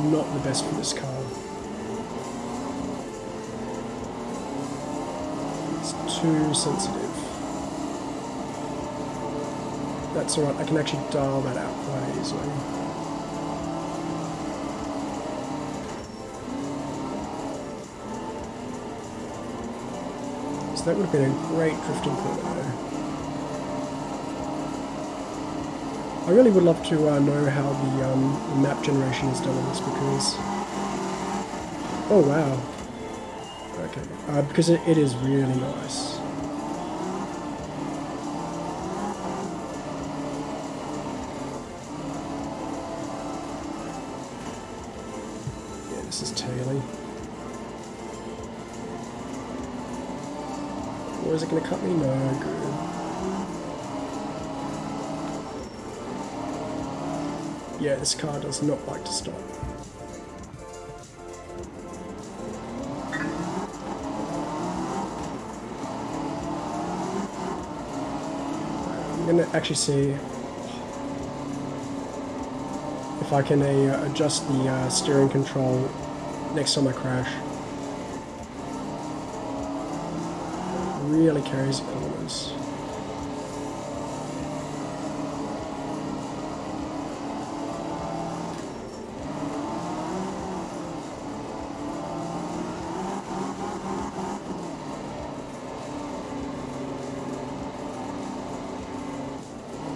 not the best for this car. Too sensitive. That's alright, I can actually dial that out quite easily. So that would have been a great drifting though. I really would love to uh, know how the, um, map generation is done on this because... Oh wow. Okay, uh, because it, it is really nice. Yeah, this car does not like to stop. I'm to actually see if I can uh, adjust the uh, steering control next time I crash. Carries corners.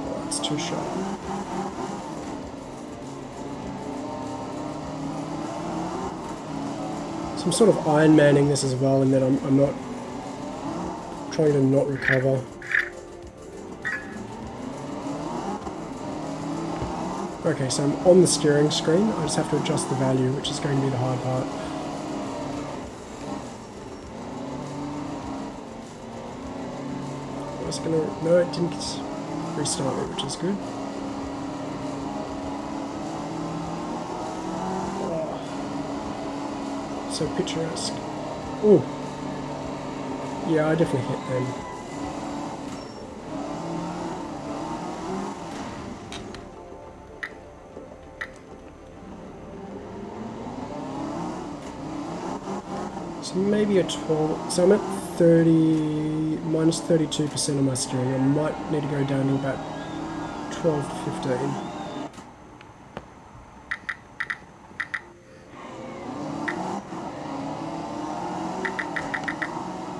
Oh, too sharp. So I'm sort of Iron Manning this as well, and then I'm, I'm not trying to not recover. Okay, so I'm on the steering screen. I just have to adjust the value, which is going to be the hard part. I was gonna... No, it didn't restart it, which is good. Oh. So picturesque. Oh. Yeah, I definitely hit them. So maybe a 12. So I'm at 30, minus 32% of my steering. I might need to go down to about 12 to 15.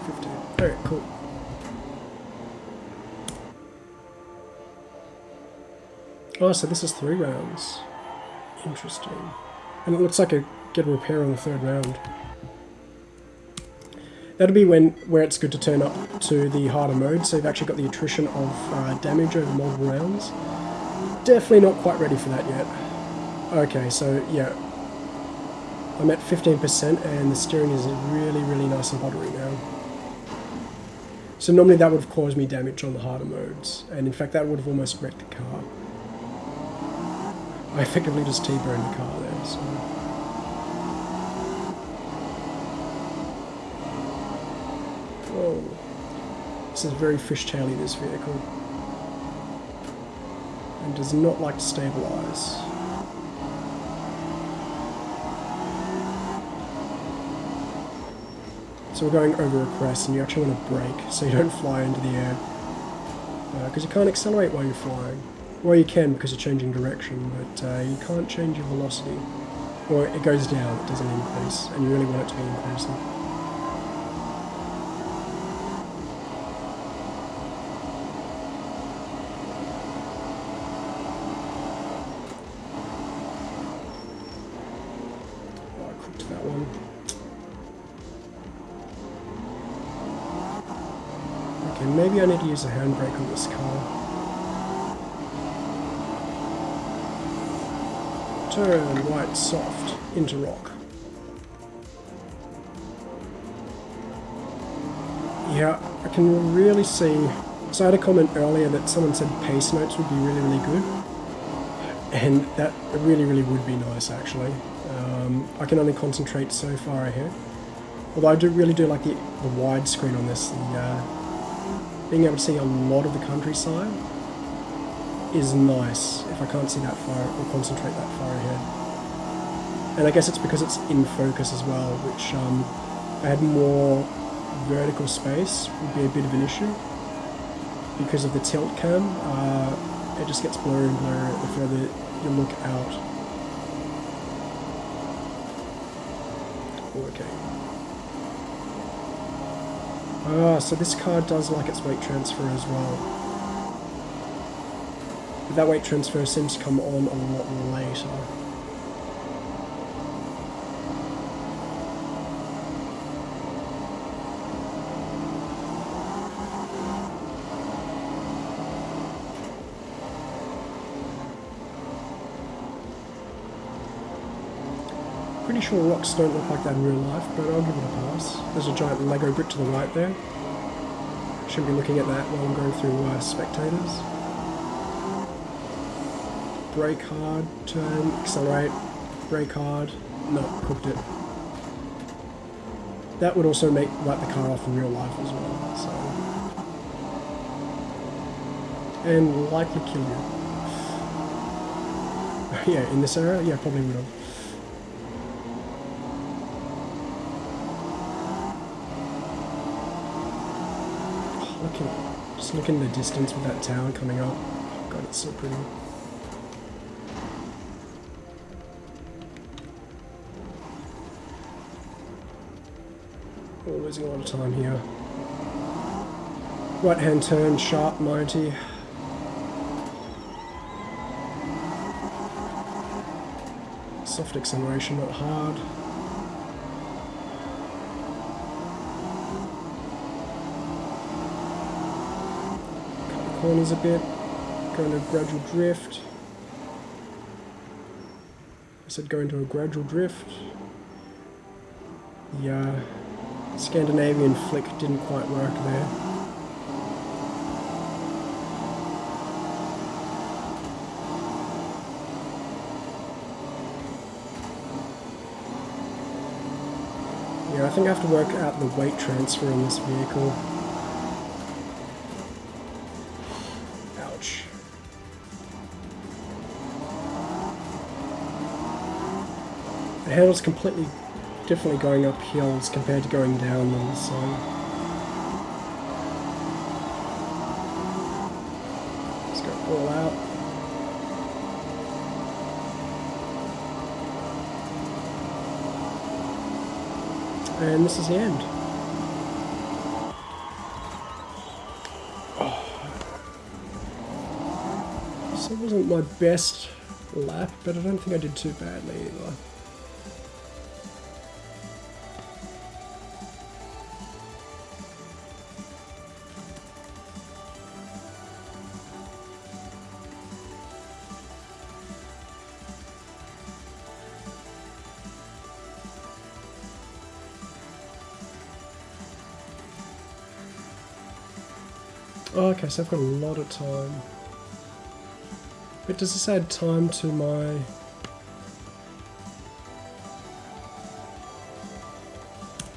Fifteen. Alright, cool. Oh, so this is three rounds. Interesting. And it looks like a repair on the third round. That'll be when where it's good to turn up to the harder mode, so you've actually got the attrition of uh, damage over multiple rounds. Definitely not quite ready for that yet. Okay, so yeah. I'm at 15% and the steering is really, really nice and buttery now. So normally that would have caused me damage on the harder modes, and in fact that would have almost wrecked the car. I effectively just T-burned the car there, so... Whoa. This is very fishtaily, this vehicle. And does not like to stabilise. So we're going over a crest and you actually want to brake so you don't fly into the air. Because uh, you can't accelerate while you're flying. Well, you can because you're changing direction, but uh, you can't change your velocity. Or it goes down, it doesn't increase, and you really want it to be increasing. Oh, I cooked that one. Okay, maybe I need to use a handbrake on this car. Right soft into rock. Yeah, I can really see. So I had a comment earlier that someone said pace notes would be really, really good. And that really, really would be nice actually. Um, I can only concentrate so far ahead. Although I do really do like the, the widescreen on this, the, uh, being able to see a lot of the countryside is nice if I can't see that far or concentrate that far ahead. And I guess it's because it's in focus as well, which um, if I had more vertical space would be a bit of an issue. Because of the tilt cam, uh, it just gets blurry and blurry the further you look out. Okay. Ah, so this car does like its weight transfer as well. But that weight transfer seems to come on a lot later. Sure rocks don't look like that in real life, but I'll give it a pass. There's a giant Lego brick to the right there. Shouldn't be looking at that while I'm going through uh, spectators. Brake hard, turn, accelerate, brake hard. No, cooked it. That would also make light the car off in real life as well, so... And likely kill you. (laughs) yeah, in this area? Yeah, probably would have. Oh, look at, just look in the distance with that tower coming up. God, it's so pretty. We're losing a lot of time here. Right hand turn, sharp 90. Soft acceleration, not hard. Corners a bit. Going to gradual drift. I said go into a gradual drift. The uh, Scandinavian flick didn't quite work there. Yeah, I think I have to work out the weight transfer in this vehicle. The handle's completely differently going up hills compared to going down them, so... Let's go all out. And this is the end. Oh. So it wasn't my best lap, but I don't think I did too badly either. Okay, so I've got a lot of time. But does this add time to my...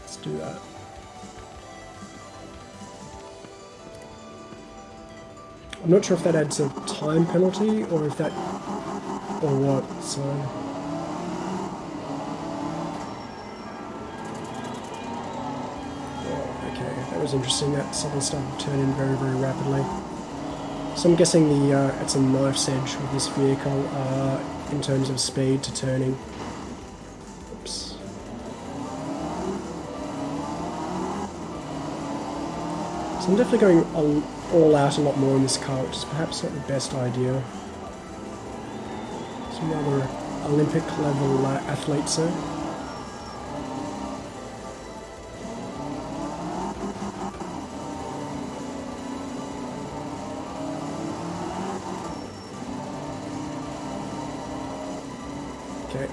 Let's do that. I'm not sure if that adds a time penalty or if that... or what, so... was interesting. That something started to turn in very, very rapidly. So I'm guessing the uh, it's a knife's edge with this vehicle uh, in terms of speed to turning. Oops. So I'm definitely going all, all out a lot more in this car, which is perhaps not the best idea. Some rather Olympic level uh, athletes there.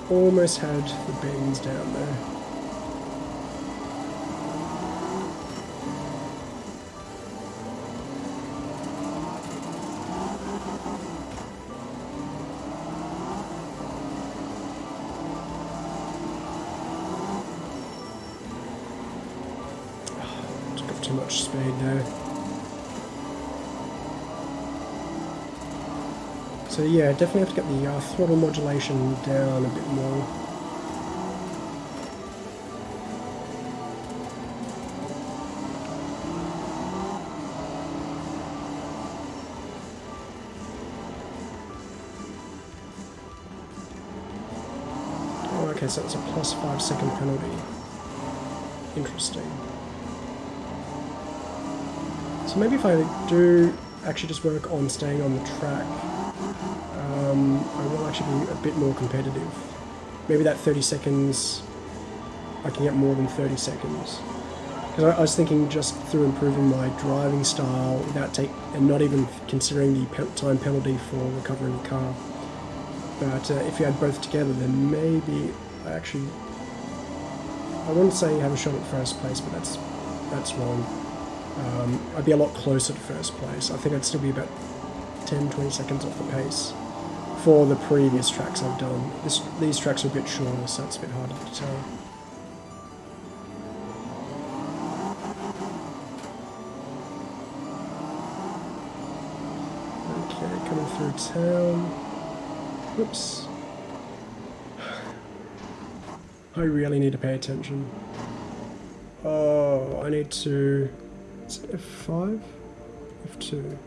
Almost had the bends down there. So yeah, definitely have to get the uh, throttle modulation down a bit more. Oh, okay, so it's a plus five second penalty. Interesting. So maybe if I do actually just work on staying on the track, um, I will actually be a bit more competitive. Maybe that 30 seconds, I can get more than 30 seconds. Because I, I, was thinking just through improving my driving style without take and not even considering the pe time penalty for recovering the car. But uh, if you add both together, then maybe I actually I wouldn't say have a shot at first place, but that's that's wrong. Um, I'd be a lot closer to first place. I think I'd still be about 10-20 seconds off the pace for the previous tracks I've done. This, these tracks are a bit shorter, so it's a bit harder to tell. Okay, coming through town. Whoops. I really need to pay attention. Oh, I need to... Is it F5? F2.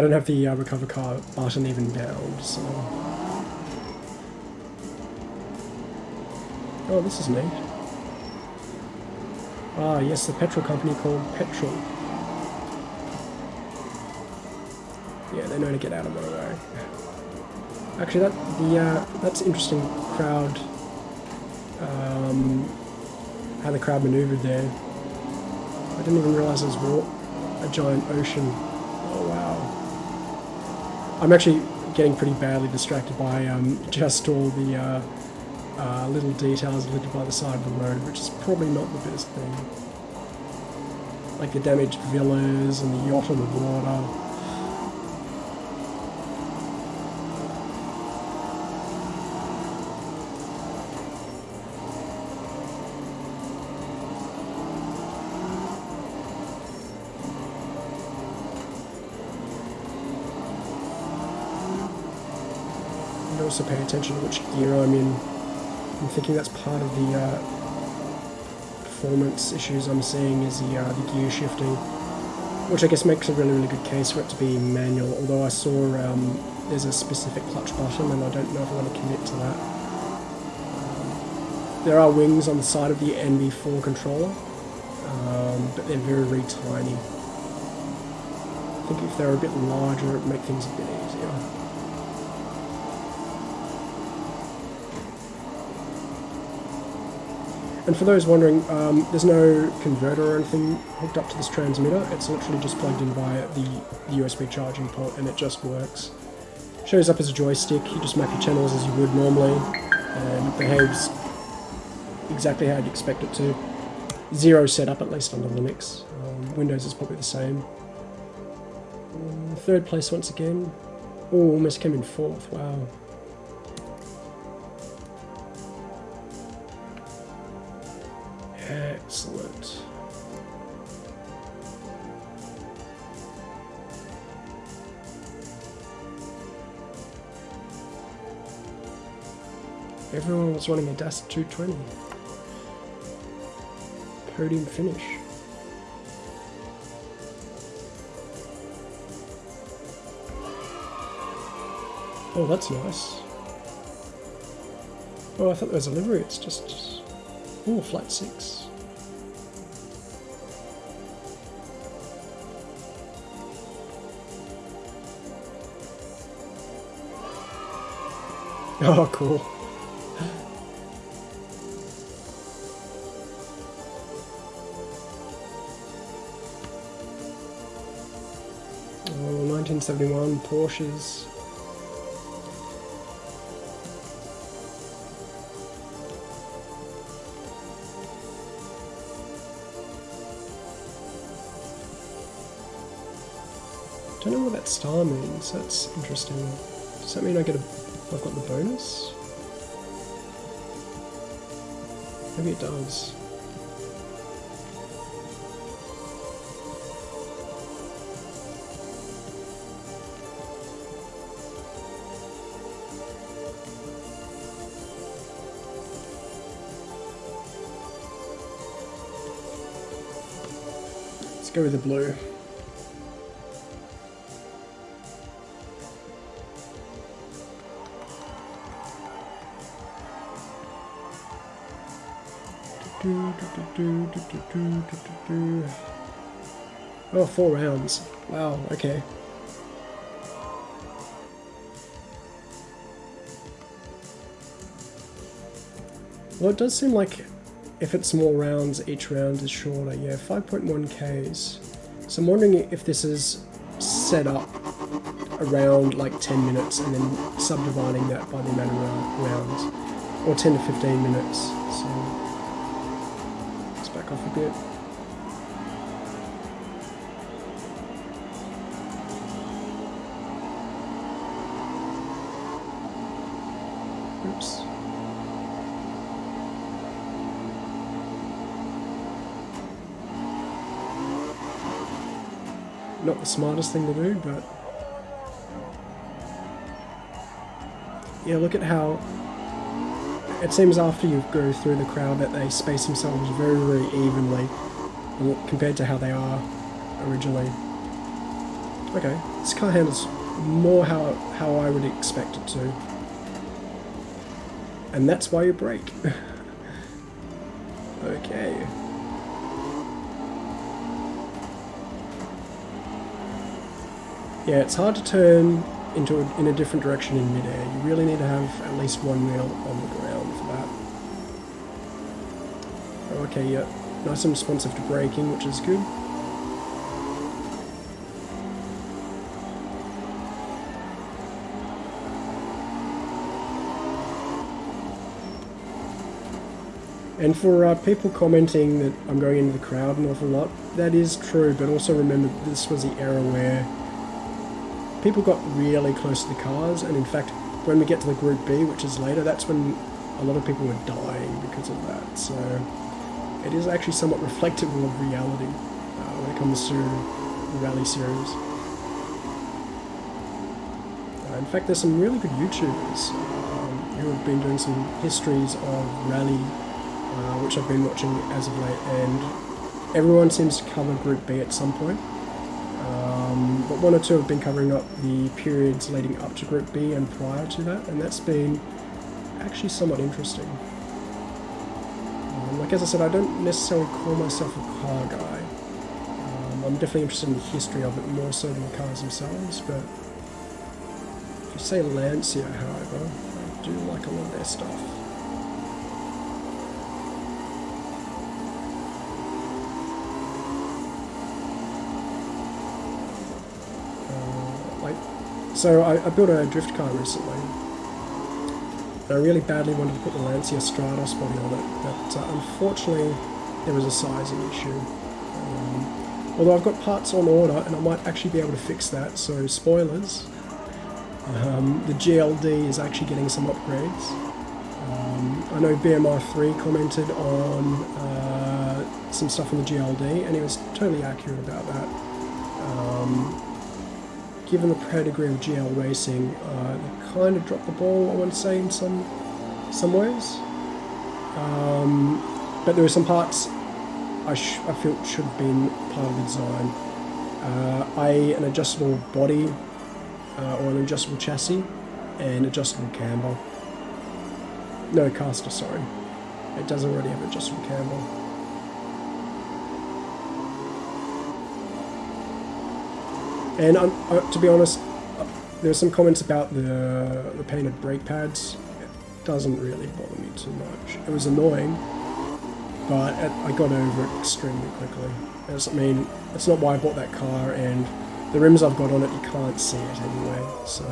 I don't have the uh, recover car button even down, so... Oh, this is neat. Ah, yes, the petrol company called Petrol. Yeah, they know to get out of my way. Actually, that the uh, that's interesting crowd. Um, how the crowd manoeuvred there. I didn't even realise there was a giant ocean. I'm actually getting pretty badly distracted by um, just all the uh, uh, little details littered by the side of the road, which is probably not the best thing. Like the damaged villas and the yacht on the water. Also pay attention to which gear I'm in. I'm thinking that's part of the uh, performance issues I'm seeing is the, uh, the gear shifting, which I guess makes a really, really good case for it to be manual, although I saw um, there's a specific clutch button and I don't know if I want to commit to that. There are wings on the side of the NV4 controller, um, but they're very, very tiny. I think if they were a bit larger, it would make things a bit And for those wondering, um, there's no converter or anything hooked up to this transmitter. It's literally just plugged in via the USB charging port and it just works. Shows up as a joystick, you just map your channels as you would normally and it behaves exactly how you'd expect it to. Zero setup, at least under Linux. Um, Windows is probably the same. Um, third place once again. Oh, almost came in fourth, wow. Everyone was running a DAS 220. Podium finish. Oh, that's nice. Oh, I thought there was a livery. It's just... Oh, flat 6. (laughs) Oh, cool. Oh, 1971 Porsches. Don't know what that star means. That's interesting. Does that mean I get a I've got the bonus? Maybe it does. Let's go with the blue. Oh, four rounds. Wow, okay. Well, it does seem like if it's more rounds, each round is shorter. Yeah, 5.1 Ks. So I'm wondering if this is set up around like 10 minutes and then subdividing that by the amount of rounds. Or 10 to 15 minutes. So let's back off a bit. Not the smartest thing to do, but... Yeah, look at how it seems after you go through the crowd that they space themselves very, very evenly compared to how they are originally. Okay, this car handles more how, how I would expect it to. And that's why you brake. (laughs) okay. Yeah, it's hard to turn into a, in a different direction in midair. You really need to have at least one wheel on the ground for that. Okay, yeah, nice and responsive to braking, which is good. And for uh, people commenting that I'm going into the crowd an awful lot, that is true, but also remember this was the era where people got really close to the cars, and in fact, when we get to the Group B, which is later, that's when a lot of people were dying because of that. So it is actually somewhat reflective of reality uh, when it comes to rally series. Uh, in fact, there's some really good YouTubers um, who have been doing some histories of rally uh, which I've been watching as of late, and everyone seems to cover Group B at some point. Um, one or two have been covering up the periods leading up to Group B and prior to that, and that's been actually somewhat interesting. Um, like as I said, I don't necessarily call myself a car guy. Um, I'm definitely interested in the history of it more so than the cars themselves, but if you say Lancia, however, I do like a lot of their stuff. So I, I built a drift car recently. And I really badly wanted to put the Lancia Stratos body on it, but uh, unfortunately there was a sizing issue. Um, although I've got parts on order and I might actually be able to fix that, so spoilers. Um, the GLD is actually getting some upgrades. Um, I know BMR3 commented on uh, some stuff on the GLD and he was totally accurate about that. Given the pedigree of GL racing, uh, they kind of dropped the ball, I want to say, in some some ways. Um, but there are some parts I, I felt should have been part of the design. Uh, I an adjustable body uh, or an adjustable chassis and adjustable camber. No caster, sorry. It does already have adjustable camber. And um, uh, to be honest, uh, there are some comments about the, the painted brake pads. It doesn't really bother me too much. It was annoying, but it, I got over it extremely quickly. As, I mean, it's not why I bought that car, and the rims I've got on it, you can't see it anyway, so...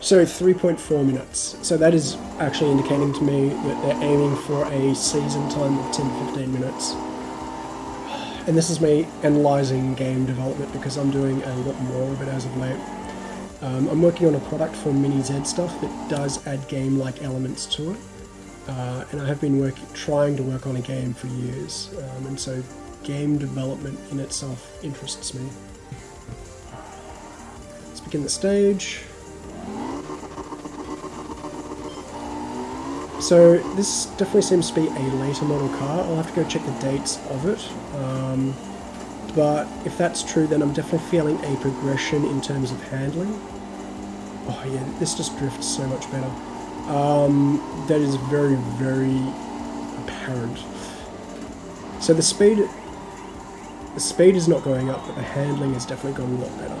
So 3.4 minutes. So that is actually indicating to me that they're aiming for a season time of 10-15 minutes and this is me analysing game development because I'm doing a lot more of it as of late. Um, I'm working on a product for Mini Z stuff that does add game-like elements to it, uh, and I have been working, trying to work on a game for years, um, and so game development in itself interests me. Let's begin the stage. So this definitely seems to be a later model car. I'll have to go check the dates of it. Um, but if that's true, then I'm definitely feeling a progression in terms of handling. Oh yeah, this just drifts so much better. Um, that is very, very apparent. So the speed, the speed is not going up, but the handling has definitely gone a lot better.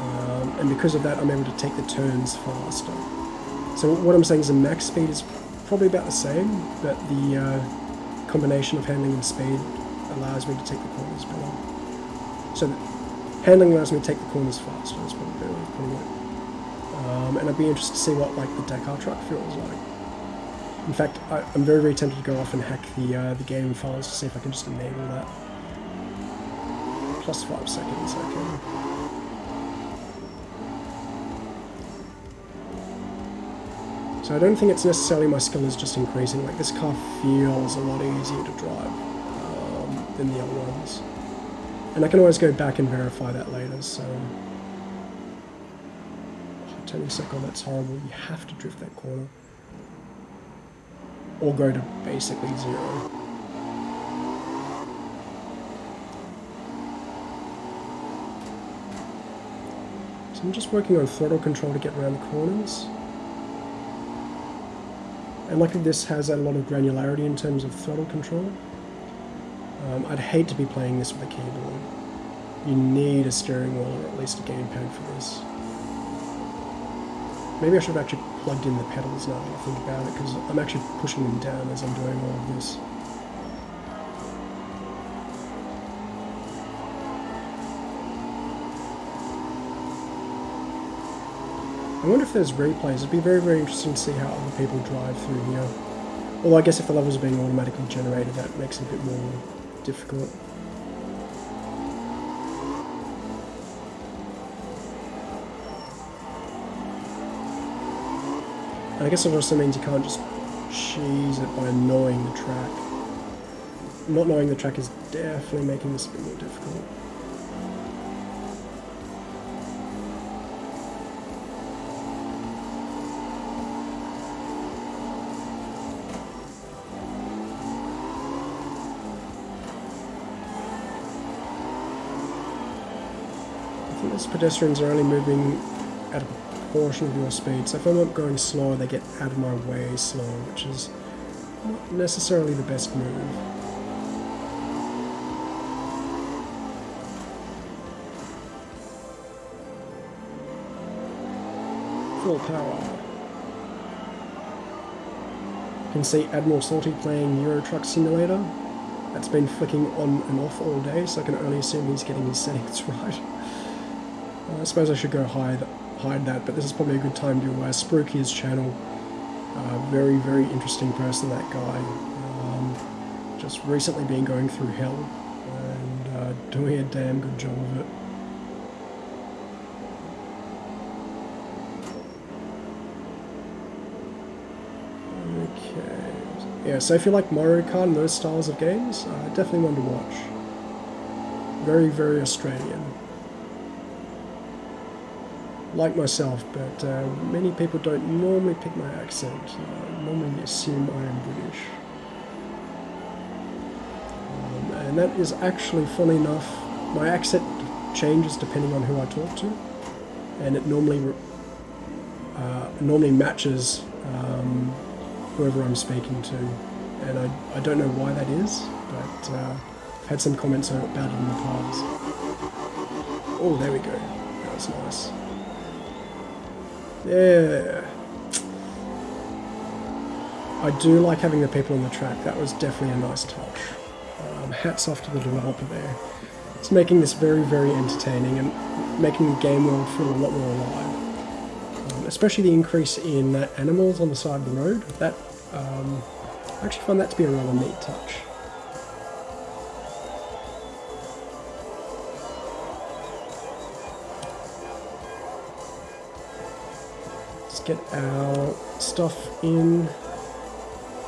Um, and because of that, I'm able to take the turns faster. So what I'm saying is the max speed is probably about the same, but the uh, combination of handling and speed allows me to take the corners better. So handling allows me to take the corners faster, that's probably of putting it. Um, and I'd be interested to see what like the Dakar truck feels like. In fact, I, am very, very tempted to go off and hack the uh, the game files to see if I can just enable that. Plus five seconds, okay. So I don't think it's necessarily my skill is just increasing. Like this car feels a lot easier to drive um, than the other ones. And I can always go back and verify that later, so... Oh, turning circle, that's horrible. You have to drift that corner. or go to basically zero. So I'm just working on throttle control to get around the corners. And luckily this has a lot of granularity in terms of throttle control. Um, I'd hate to be playing this with a keyboard. You need a steering wheel or at least a gamepad for this. Maybe I should have actually plugged in the pedals now that I think about it, because I'm actually pushing them down as I'm doing all of this. I wonder if there's replays. It'd be very, very interesting to see how other people drive through here. Although I guess if the levels are being automatically generated, that makes it a bit more difficult. I guess it also means you can't just cheese it by knowing the track. Not knowing the track is definitely making this a bit more difficult. I those pedestrians are only moving at a portion of your speed. So if I'm not going slow, they get out of my way slower, which is not necessarily the best move. Full power. You can see Admiral Salty playing Euro Truck Simulator. That's been flicking on and off all day, so I can only assume he's getting his settings (laughs) right. I suppose I should go hide hide that, but this is probably a good time to uh, spruik his channel. Uh, very, very interesting person, that guy. Um, just recently been going through hell and uh, doing a damn good job of it. Okay. Yeah, so if you like Mario Kart and those styles of games, uh, definitely one to watch. Very, very Australian like myself, but uh, many people don't normally pick my accent. Uh, normally assume I am British. Um, and that is actually, funny enough, my accent changes depending on who I talk to, and it normally uh, normally matches um, whoever I'm speaking to. And I, I don't know why that is, but uh, I've had some comments about it in the past. Oh, there we go. That was nice. Yeah. I do like having the people on the track. That was definitely a nice touch. Um, hats off to the developer there. It's making this very, very entertaining and making the game world feel a lot more alive. Um, especially the increase in uh, animals on the side of the road. That um, I actually find that to be a rather neat touch. Get our stuff in.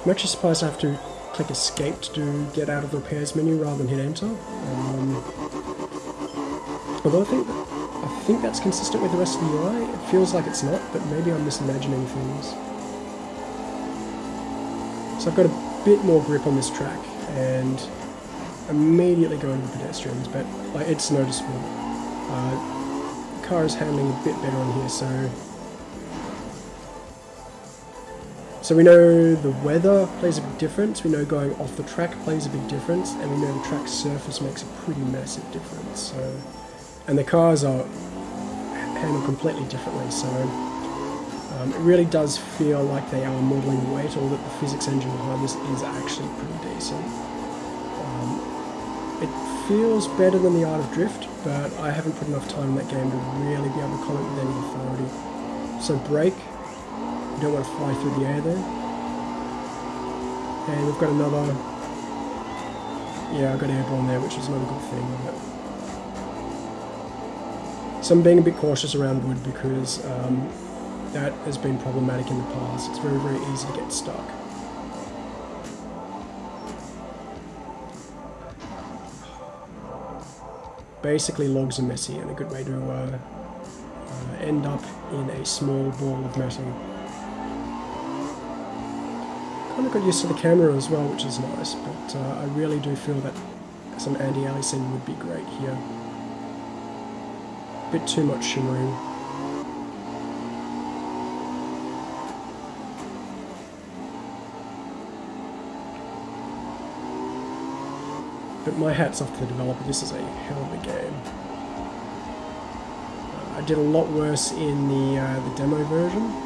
I'm actually surprised I have to click escape to do get out of the repairs menu rather than hit enter. Um, although I think, I think that's consistent with the rest of the UI. It feels like it's not, but maybe I'm misimagining things. So I've got a bit more grip on this track and immediately go into the pedestrians, but like, it's noticeable. Uh, car is handling a bit better on here, so So we know the weather plays a big difference, we know going off the track plays a big difference, and we know the track surface makes a pretty massive difference. So, And the cars are handled completely differently, so um, it really does feel like they are modelling weight, or that the physics engine behind this is actually pretty decent. Um, it feels better than the Art of Drift, but I haven't put enough time in that game to really be able to comment with any authority. So brake, don't want to fly through the air there. And we've got another... Yeah, I've got airborne there, which is not a good thing. So I'm being a bit cautious around wood because um, that has been problematic in the past. It's very, very easy to get stuck. Basically, logs are messy and a good way to uh, uh, end up in a small ball of metal. Kind of got used to the camera as well, which is nice, but uh, I really do feel that some anti-aliasing would be great here. A bit too much shimmering. But my hat's off to the developer, this is a hell of a game. Uh, I did a lot worse in the, uh, the demo version,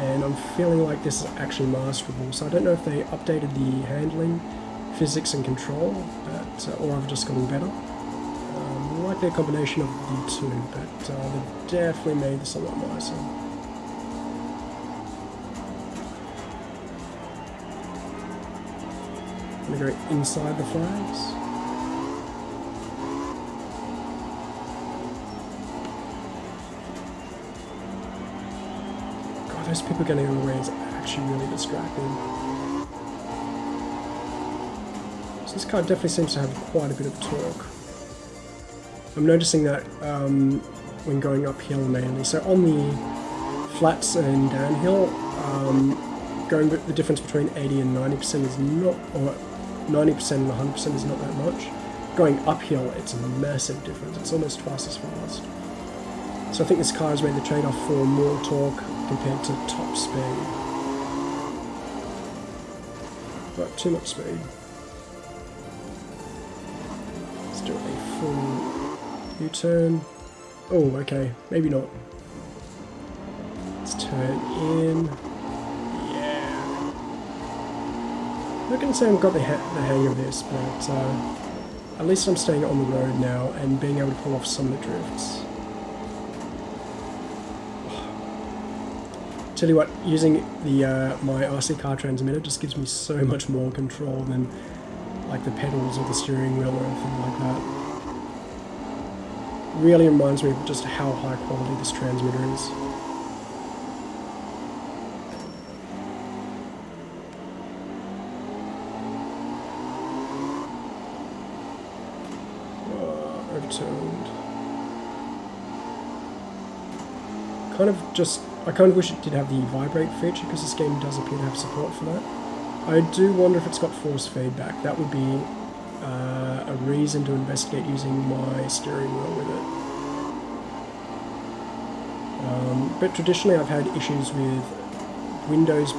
and I'm feeling like this is actually masterable, so I don't know if they updated the handling, physics and control, but, uh, or I've just gotten better. Um, likely a combination of the two, but uh, they've definitely made this a lot nicer. I'm gonna go inside the flags. Those people getting in the way is actually really distracting. So this car definitely seems to have quite a bit of torque. I'm noticing that um, when going uphill mainly. So on the flats and downhill, um, going the difference between 80 and 90% is not, or 90% and 100% is not that much. Going uphill, it's a massive difference. It's almost twice as fast. So I think this car has made the trade-off for more torque compared to top speed. But too much speed. Let's do a full U-turn. Oh, okay, maybe not. Let's turn in. Yeah. I'm not going to say I've got the, ha the hang of this, but uh, at least I'm staying on the road now and being able to pull off some of the drifts. Tell you what, using the uh, my RC car transmitter just gives me so much more control than like the pedals or the steering wheel or anything like that. Really reminds me of just how high quality this transmitter is. overturned. Kind of just, I kind of wish it did have the vibrate feature because this game does appear to have support for that. I do wonder if it's got force feedback. That would be uh, a reason to investigate using my steering wheel with it. Um, but traditionally I've had issues with Windows,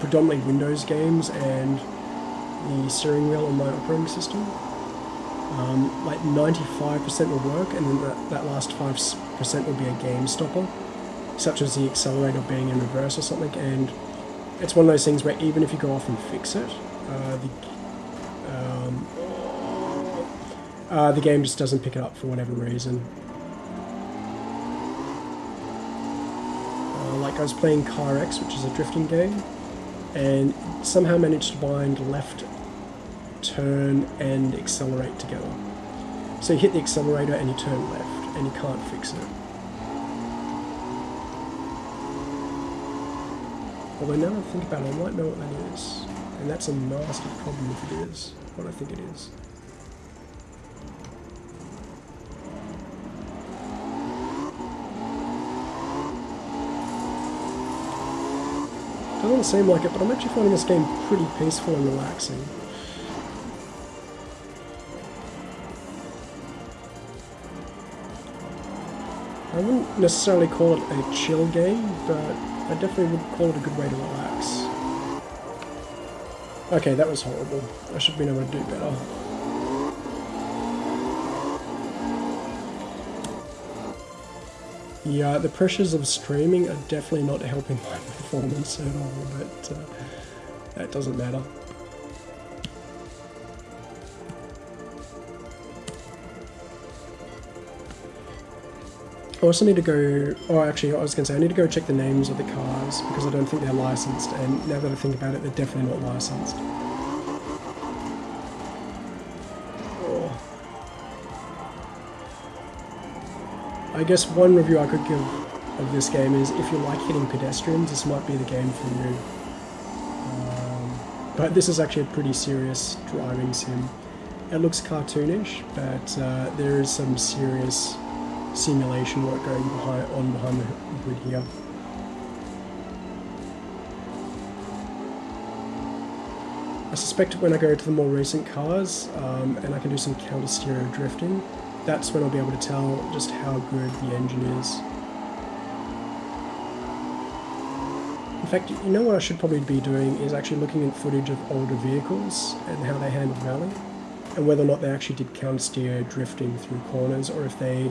predominantly Windows games and the steering wheel on my operating system um, like 95% will work and then that, that last 5% will be a game stopper, such as the accelerator being in reverse or something, and it's one of those things where even if you go off and fix it, uh, the, um, uh, the game just doesn't pick it up for whatever reason. Uh, like I was playing CarX, which is a drifting game, and somehow managed to bind left turn and accelerate together. So you hit the accelerator and you turn left and you can't fix it. Although now I think about it, I might know what that is. And that's a nasty problem if it is what I think it is. Doesn't seem like it, but I'm actually finding this game pretty peaceful and relaxing. I wouldn't necessarily call it a chill game, but I definitely would call it a good way to relax. Okay, that was horrible. I should have been able to do better. Yeah, the pressures of streaming are definitely not helping my (laughs) performance at all, but uh, that doesn't matter. I also need to go, oh actually I was going to say I need to go check the names of the cars because I don't think they're licensed and now that I think about it they're definitely not licensed. Oh. I guess one review I could give of this game is if you like hitting pedestrians this might be the game for you. Um, but this is actually a pretty serious driving sim. It looks cartoonish but uh, there is some serious simulation work going behind, on behind the hood here. I suspect when I go to the more recent cars um, and I can do some counter stereo drifting, that's when I'll be able to tell just how good the engine is. In fact, you know what I should probably be doing is actually looking at footage of older vehicles and how they handled rally, and whether or not they actually did counter stereo drifting through corners or if they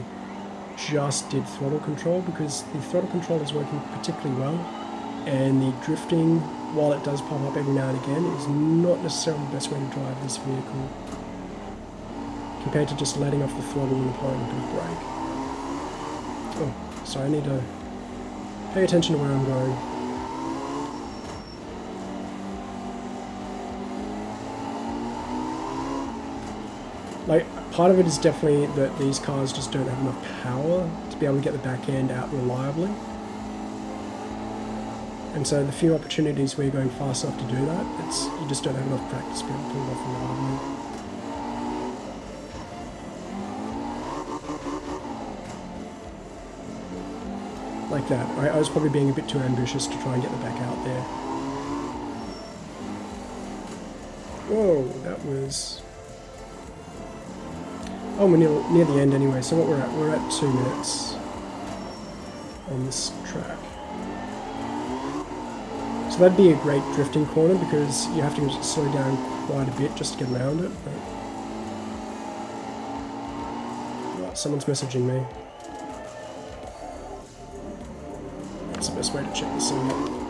just did throttle control because the throttle control is working particularly well and the drifting while it does pop up every now and again is not necessarily the best way to drive this vehicle compared to just letting off the throttle and applying a bit of brake. Oh, so I need to pay attention to where I'm going. Like, part of it is definitely that these cars just don't have enough power to be able to get the back end out reliably. And so the few opportunities where you're going fast enough to do that, it's you just don't have enough practice to be able to pull it off reliably. Like that. I, I was probably being a bit too ambitious to try and get the back out there. Whoa, that was... Oh, we're near, near the end anyway, so what we're at, we're at two minutes on this track. So that'd be a great drifting corner because you have to slow down quite a bit just to get around it. But... Oh, someone's messaging me. That's the best way to check this out.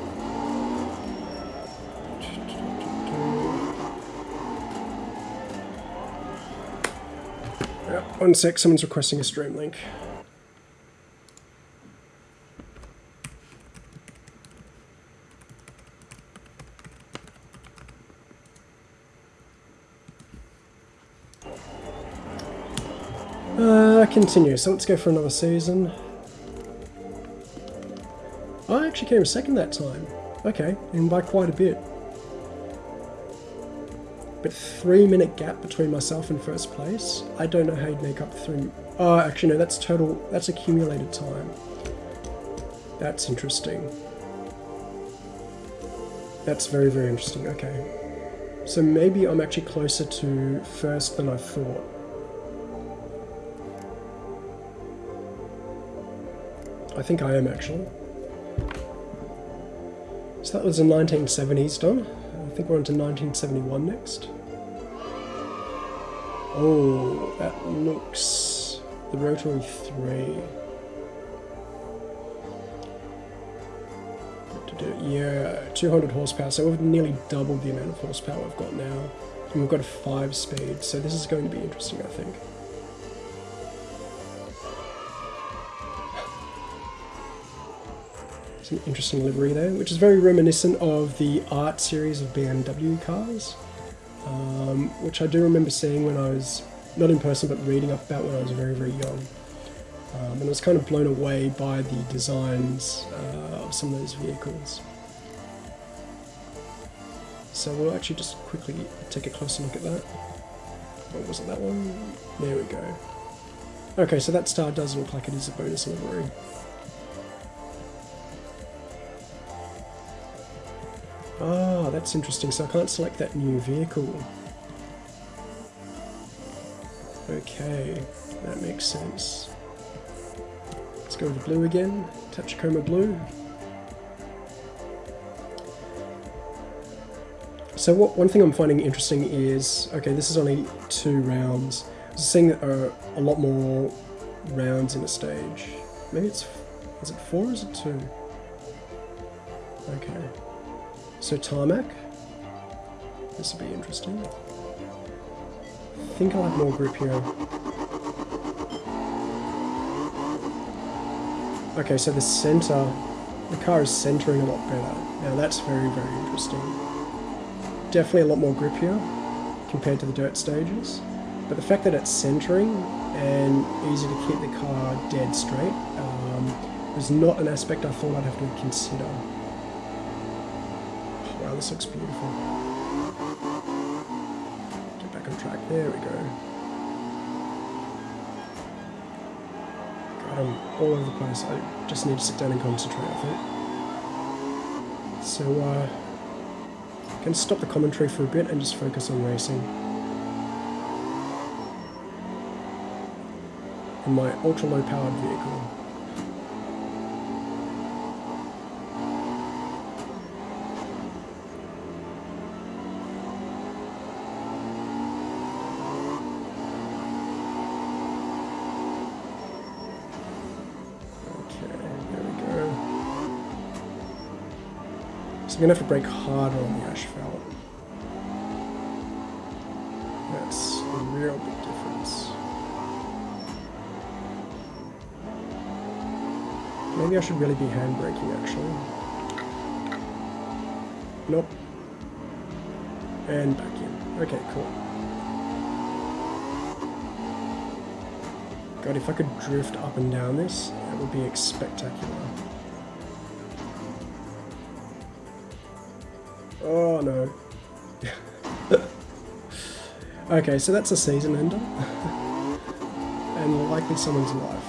One sec, someone's requesting a stream link. Uh, continue. So let's go for another season. I actually came second that time. Okay, and by quite a bit. But three minute gap between myself and first place. I don't know how you'd make up three. Oh, actually no, that's total. That's accumulated time. That's interesting. That's very very interesting. Okay, so maybe I'm actually closer to first than I thought. I think I am actually. So that was the 1970s done. I think we're on to 1971 next. Oh, that looks... the Rotary 3. Yeah, 200 horsepower, so we've nearly doubled the amount of horsepower we've got now. And we've got a 5 speed, so this is going to be interesting, I think. An interesting livery there, which is very reminiscent of the art series of BMW cars, um, which I do remember seeing when I was, not in person, but reading up about when I was very, very young. Um, and I was kind of blown away by the designs uh, of some of those vehicles. So we'll actually just quickly take a closer look at that. What was it, that one? There we go. Okay, so that star does look like it is a bonus livery. Ah, that's interesting. So I can't select that new vehicle. Okay, that makes sense. Let's go with blue again. Tachikoma blue. So what one thing I'm finding interesting is, okay, this is only two rounds. I was seeing that are a lot more rounds in a stage. Maybe it's, is it four or is it two? Okay. So tarmac. This will be interesting. I think I'll have more grip here. Okay, so the center, the car is centering a lot better. Now that's very, very interesting. Definitely a lot more grip here compared to the dirt stages. But the fact that it's centering and easy to keep the car dead straight um, was not an aspect I thought I'd have to consider. Wow, this looks beautiful. Get back on track. There we go. I'm all over the place. I just need to sit down and concentrate, I think. So, uh, Can stop the commentary for a bit and just focus on racing. In my ultra low powered vehicle. To have to brake harder on the asphalt. That's a real big difference. Maybe I should really be hand braking actually. Nope. And back in. Okay, cool. God, if I could drift up and down this, that would be spectacular. Oh, no. okay, so that's a season ender. and likely someone's life.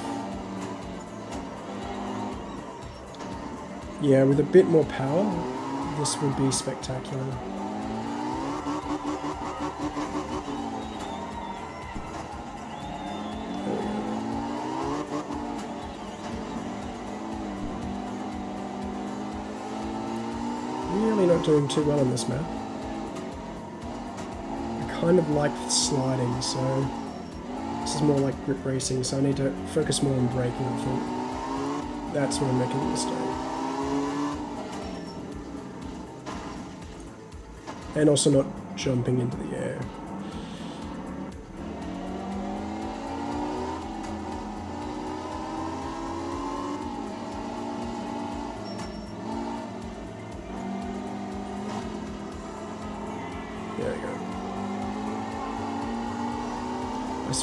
Yeah, with a bit more power, this would be spectacular. Doing too well on this map. I kind of like sliding, so this is more like grip racing, so I need to focus more on braking, I think. That's where I'm making a mistake. And also not jumping into the air.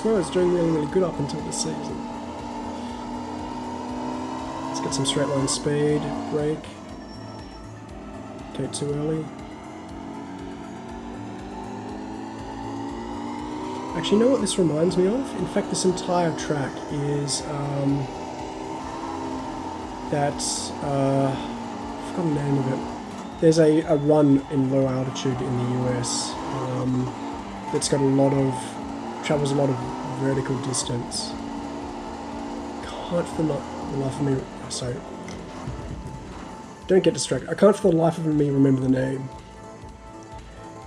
Swear I was doing really, really good up until this season. Let's get some straight line speed, brake. Okay, too early. Actually, you know what this reminds me of? In fact, this entire track is um, that, uh, I've forgotten the name of it. There's a, a run in low altitude in the US um, that's got a lot of travels a lot of vertical distance. Can't for the life of me... Oh, sorry. Don't get distracted. I can't for the life of me remember the name.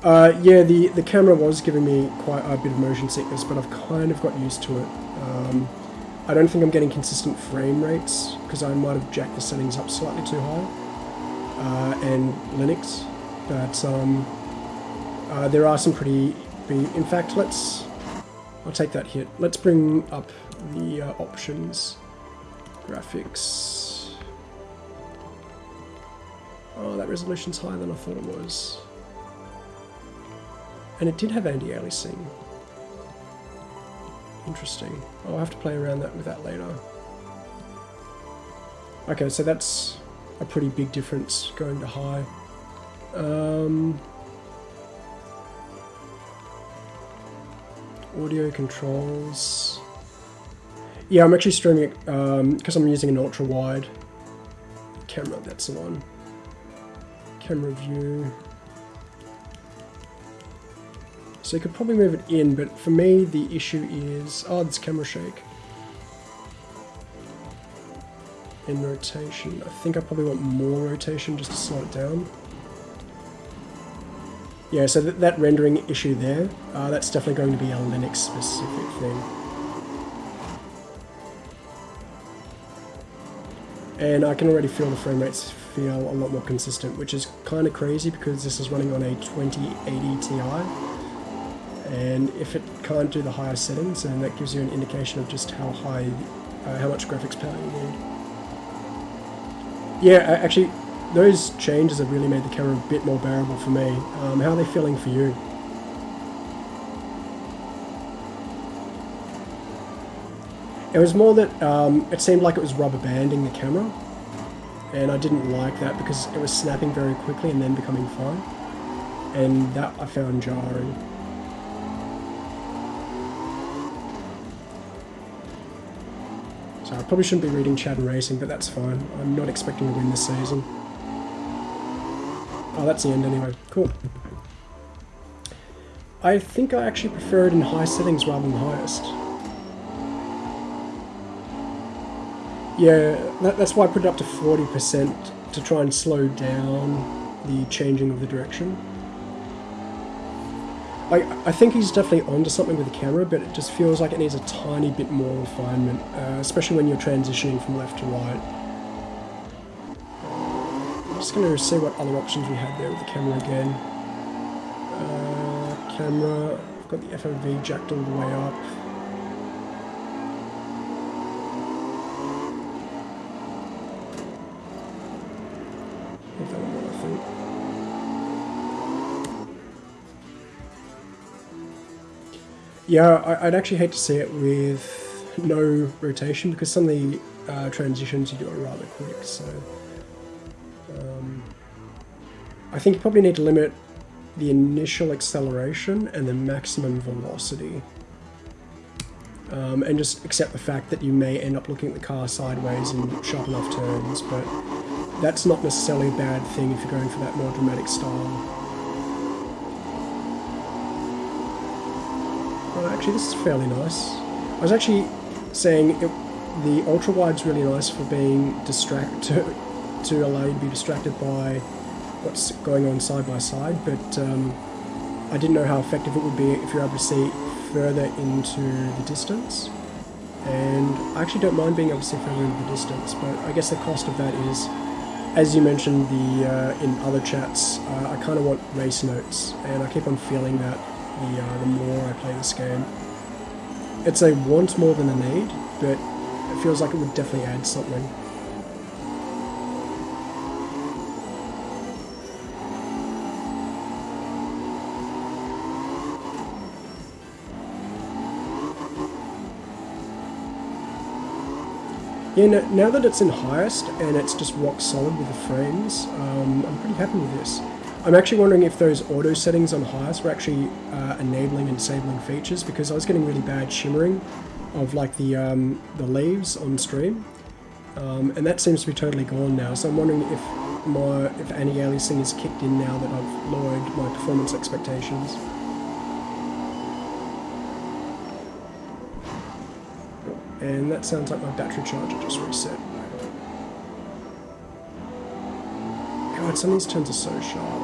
Uh, yeah, the, the camera was giving me quite a bit of motion sickness, but I've kind of got used to it. Um, I don't think I'm getting consistent frame rates, because I might have jacked the settings up slightly too high. Uh, and Linux, but um, uh, there are some pretty... In fact, let's I'll take that hit. Let's bring up the uh, options. Graphics. Oh, that resolution's higher than I thought it was. And it did have anti-aliasing. Interesting. I'll have to play around that with that later. Okay, so that's a pretty big difference going to high. Um, audio controls. Yeah, I'm actually streaming it because um, I'm using an ultra wide camera. That's the one. Camera view. So you could probably move it in, but for me the issue is oh, this camera shake. In rotation, I think I probably want more rotation just to slow it down. Yeah, so th that rendering issue there, uh, that's definitely going to be a Linux specific thing. And I can already feel the frame rates feel a lot more consistent, which is kind of crazy because this is running on a 2080 Ti. And if it can't do the higher settings, then that gives you an indication of just how high, uh, how much graphics power you need. Yeah, actually, those changes have really made the camera a bit more bearable for me. Um, how are they feeling for you? It was more that um, it seemed like it was rubber banding the camera and I didn't like that because it was snapping very quickly and then becoming fine and that I found jarring. So I probably shouldn't be reading chat and racing but that's fine. I'm not expecting to win this season. Oh, that's the end anyway. Cool. I think I actually prefer it in high settings rather than the highest. Yeah, that, that's why I put it up to 40% to try and slow down the changing of the direction. I, I think he's definitely onto something with the camera, but it just feels like it needs a tiny bit more refinement, uh, especially when you're transitioning from left to right. Just going to see what other options we had there with the camera again. Uh, camera, I've got the FOV jacked all the way up. Yeah, I'd actually hate to see it with no rotation because some of the uh, transitions you do are rather quick. So I think you probably need to limit the initial acceleration and the maximum velocity. Um, and just accept the fact that you may end up looking at the car sideways in sharp enough turns, but that's not necessarily a bad thing if you're going for that more dramatic style. actually this is fairly nice. I was actually saying it, the ultra wide's really nice for being distract (laughs) to, to allow you to be distracted by what's going on side by side, but um, I didn't know how effective it would be if you're able to see further into the distance. And I actually don't mind being able to see further into the distance, but I guess the cost of that is, as you mentioned the uh, in other chats, uh, I kind of want race notes, and I keep on feeling that the, uh, the more I play this game. It's a want more than a need, but it feels like it would definitely add something. Yeah, now that it's in highest and it's just rock solid with the frames, um, I'm pretty happy with this. I'm actually wondering if those auto settings on highest were actually uh, enabling and disabling features because I was getting really bad shimmering of like the um, the leaves on stream, um, and that seems to be totally gone now. So I'm wondering if my if anti-aliasing is kicked in now that I've lowered my performance expectations. And that sounds like my battery charger just reset. God, some of these turns are so sharp.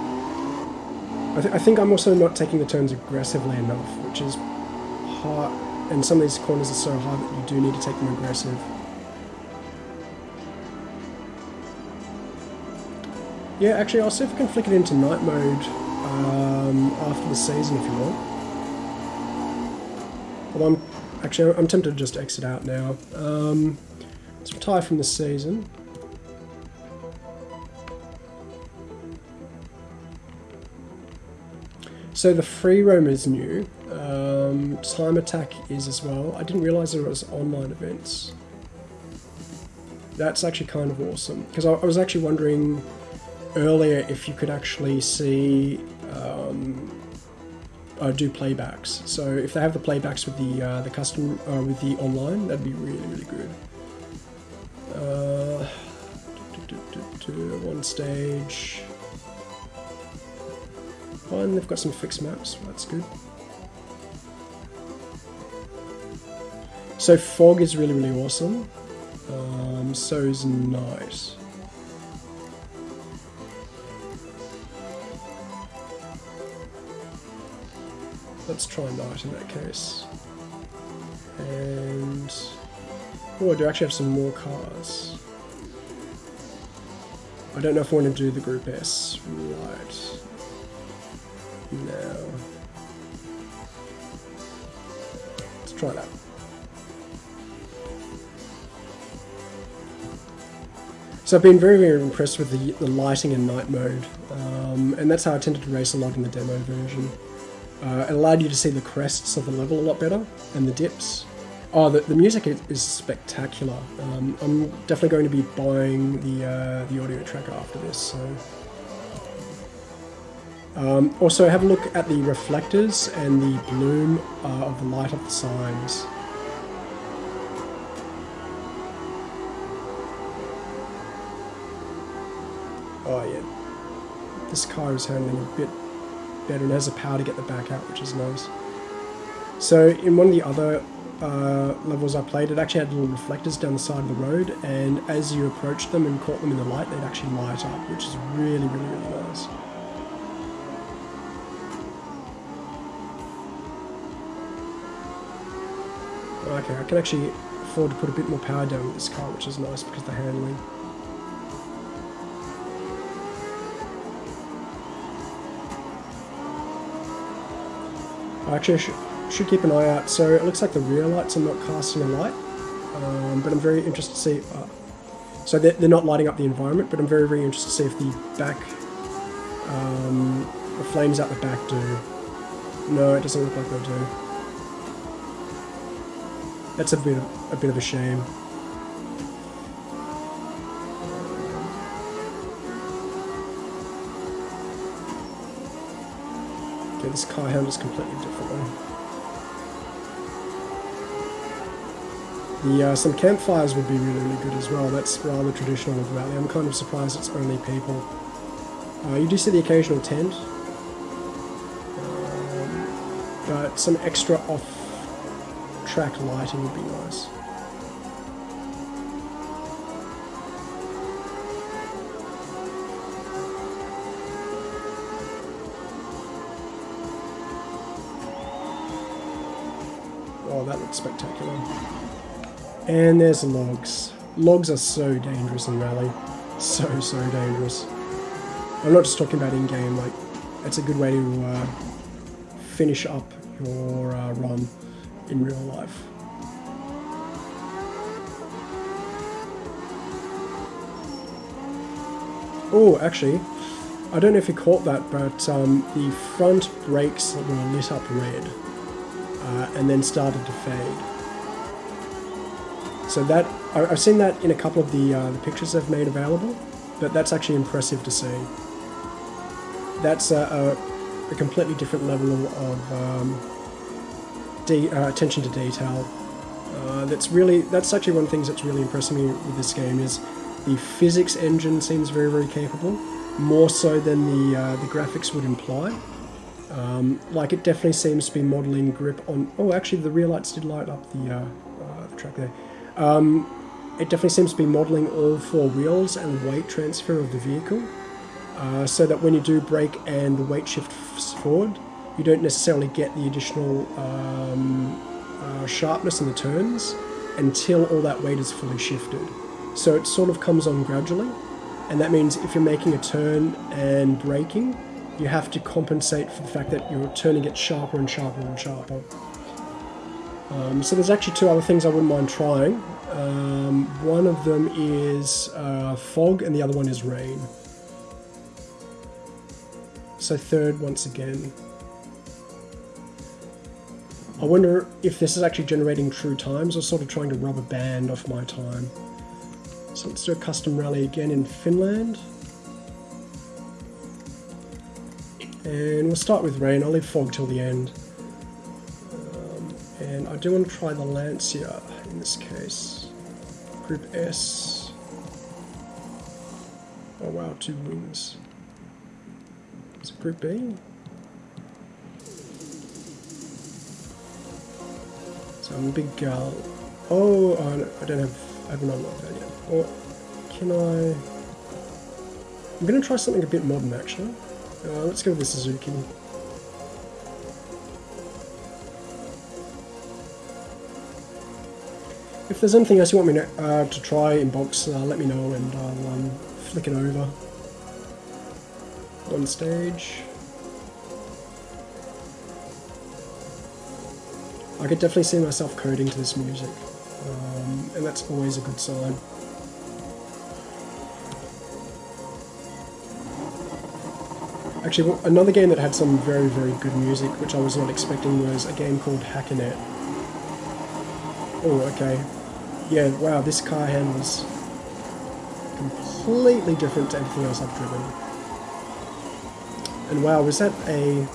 I, th I, think I'm also not taking the turns aggressively enough, which is hard, and some of these corners are so hard that you do need to take them aggressive. Yeah, actually, I'll see if I can flick it into night mode um, after the season if you want. Well, I'm actually I'm tempted to just exit out now. Um, let's retire from the season. So the free roam is new. Um, time attack is as well. I didn't realize there was online events. That's actually kind of awesome because I, I, was actually wondering earlier if you could actually see um, uh, do playbacks. So if they have the playbacks with the uh, the custom uh, with the online, that'd be really really good. Uh, one stage. And they've got some fixed maps, that's good. So fog is really, really awesome. Um, so is night. Let's try night in that case. And... Oh, I do actually have some more cars. I don't know if I want to do the Group S. Right. No. Let's try that. So I've been very, very impressed with the, the lighting in night mode, um, and that's how I tended to race a lot in the demo version. Uh, it allowed you to see the crests of the level a lot better, and the dips. Oh, the, the music is, spectacular. Um, I'm definitely going to be buying the, uh, the audio track after this, so um, also have a look at the reflectors and the bloom uh, of the light of the signs. Oh yeah. this car is handling a bit better and has the power to get the back out, which is nice. So in one of the other uh, levels I played, it actually had little reflectors down the side of the road, and as you approached them and caught them in the light, they'd actually light up, which is really, really, really nice. Okay, I can actually afford to put a bit more power down with this car, which is nice because of the handling. Actually, I should, should keep an eye out. So it looks like the rear lights are not casting a light, um, but I'm very interested to see. Uh, so they're, they're, not lighting up the environment, but I'm very, very interested to see if the back, um, the flames out the back do. No, it doesn't look like they do. That's a bit of, a bit of a shame. This car handles completely differently. The, uh, some campfires would be really, really good as well. That's rather traditional of Rally. I'm kind of surprised it's only people. Uh, you do see the occasional tent, um, but some extra off-track lighting would be nice. Spectacular. And there's logs. Logs are so dangerous in Rally. So, so dangerous. I'm not just talking about in-game, like, it's a good way to uh, finish up your uh, run in real life. Oh, actually, I don't know if you caught that, but um, the front brakes were lit up red uh, and then started to fade. So that I've seen that in a couple of the, uh, the pictures I've made available, but that's actually impressive to see. That's a, a, a completely different level of um, de uh, attention to detail. Uh, that's really that's actually one of the things that's really impressing me with this game is the physics engine seems very very capable, more so than the uh, the graphics would imply. Um, like it definitely seems to be modeling grip on. Oh, actually, the rear lights did light up the, uh, uh, the track there. Um, it definitely seems to be modeling all four wheels and weight transfer of the vehicle, uh, so that when you do brake and the weight shifts forward, you don't necessarily get the additional um, uh, sharpness in the turns until all that weight is fully shifted. So it sort of comes on gradually, and that means if you're making a turn and braking, you have to compensate for the fact that you're turning it sharper and sharper and sharper. Um, so there's actually two other things I wouldn't mind trying. Um, one of them is uh, fog and the other one is rain. So third once again. I wonder if this is actually generating true times or sort of trying to rubber band off my time. So let's do a custom rally again in Finland. And we'll start with rain, I'll leave fog till the end. Um, and I do want to try the Lancia in this case. Group S. Oh wow, two wings. Is it Group B? So I'm a big gal. Oh, oh no, I don't have, I haven't unlocked that yet. Or can I? I'm going to try something a bit modern actually. Uh, let's go with the Suzuki. If there's anything else you want me to, uh, to try in box, uh, let me know and I'll um, flick it over. On stage. I could definitely see myself coding to this music, um, and that's always a good sign. Actually, another game that had some very, very good music, which I was not expecting, was a game called Hacknet. Oh, okay. Yeah, wow, this car handles completely different to anything else I've driven. And wow, was that a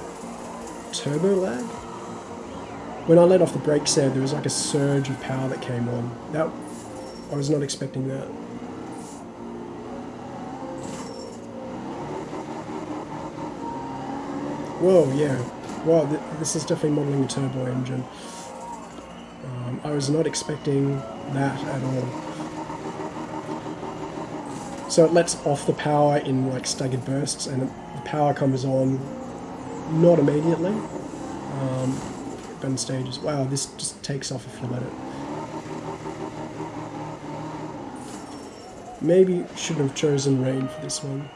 turbo lag? When I let off the brakes there, there was like a surge of power that came on. That I was not expecting that. Whoa, yeah. Wow, th this is definitely modelling a turbo engine. Um, I was not expecting that at all. So it lets off the power in like staggered bursts and the power comes on not immediately. Um, bend stages. Wow, this just takes off if you let it. Maybe shouldn't have chosen rain for this one.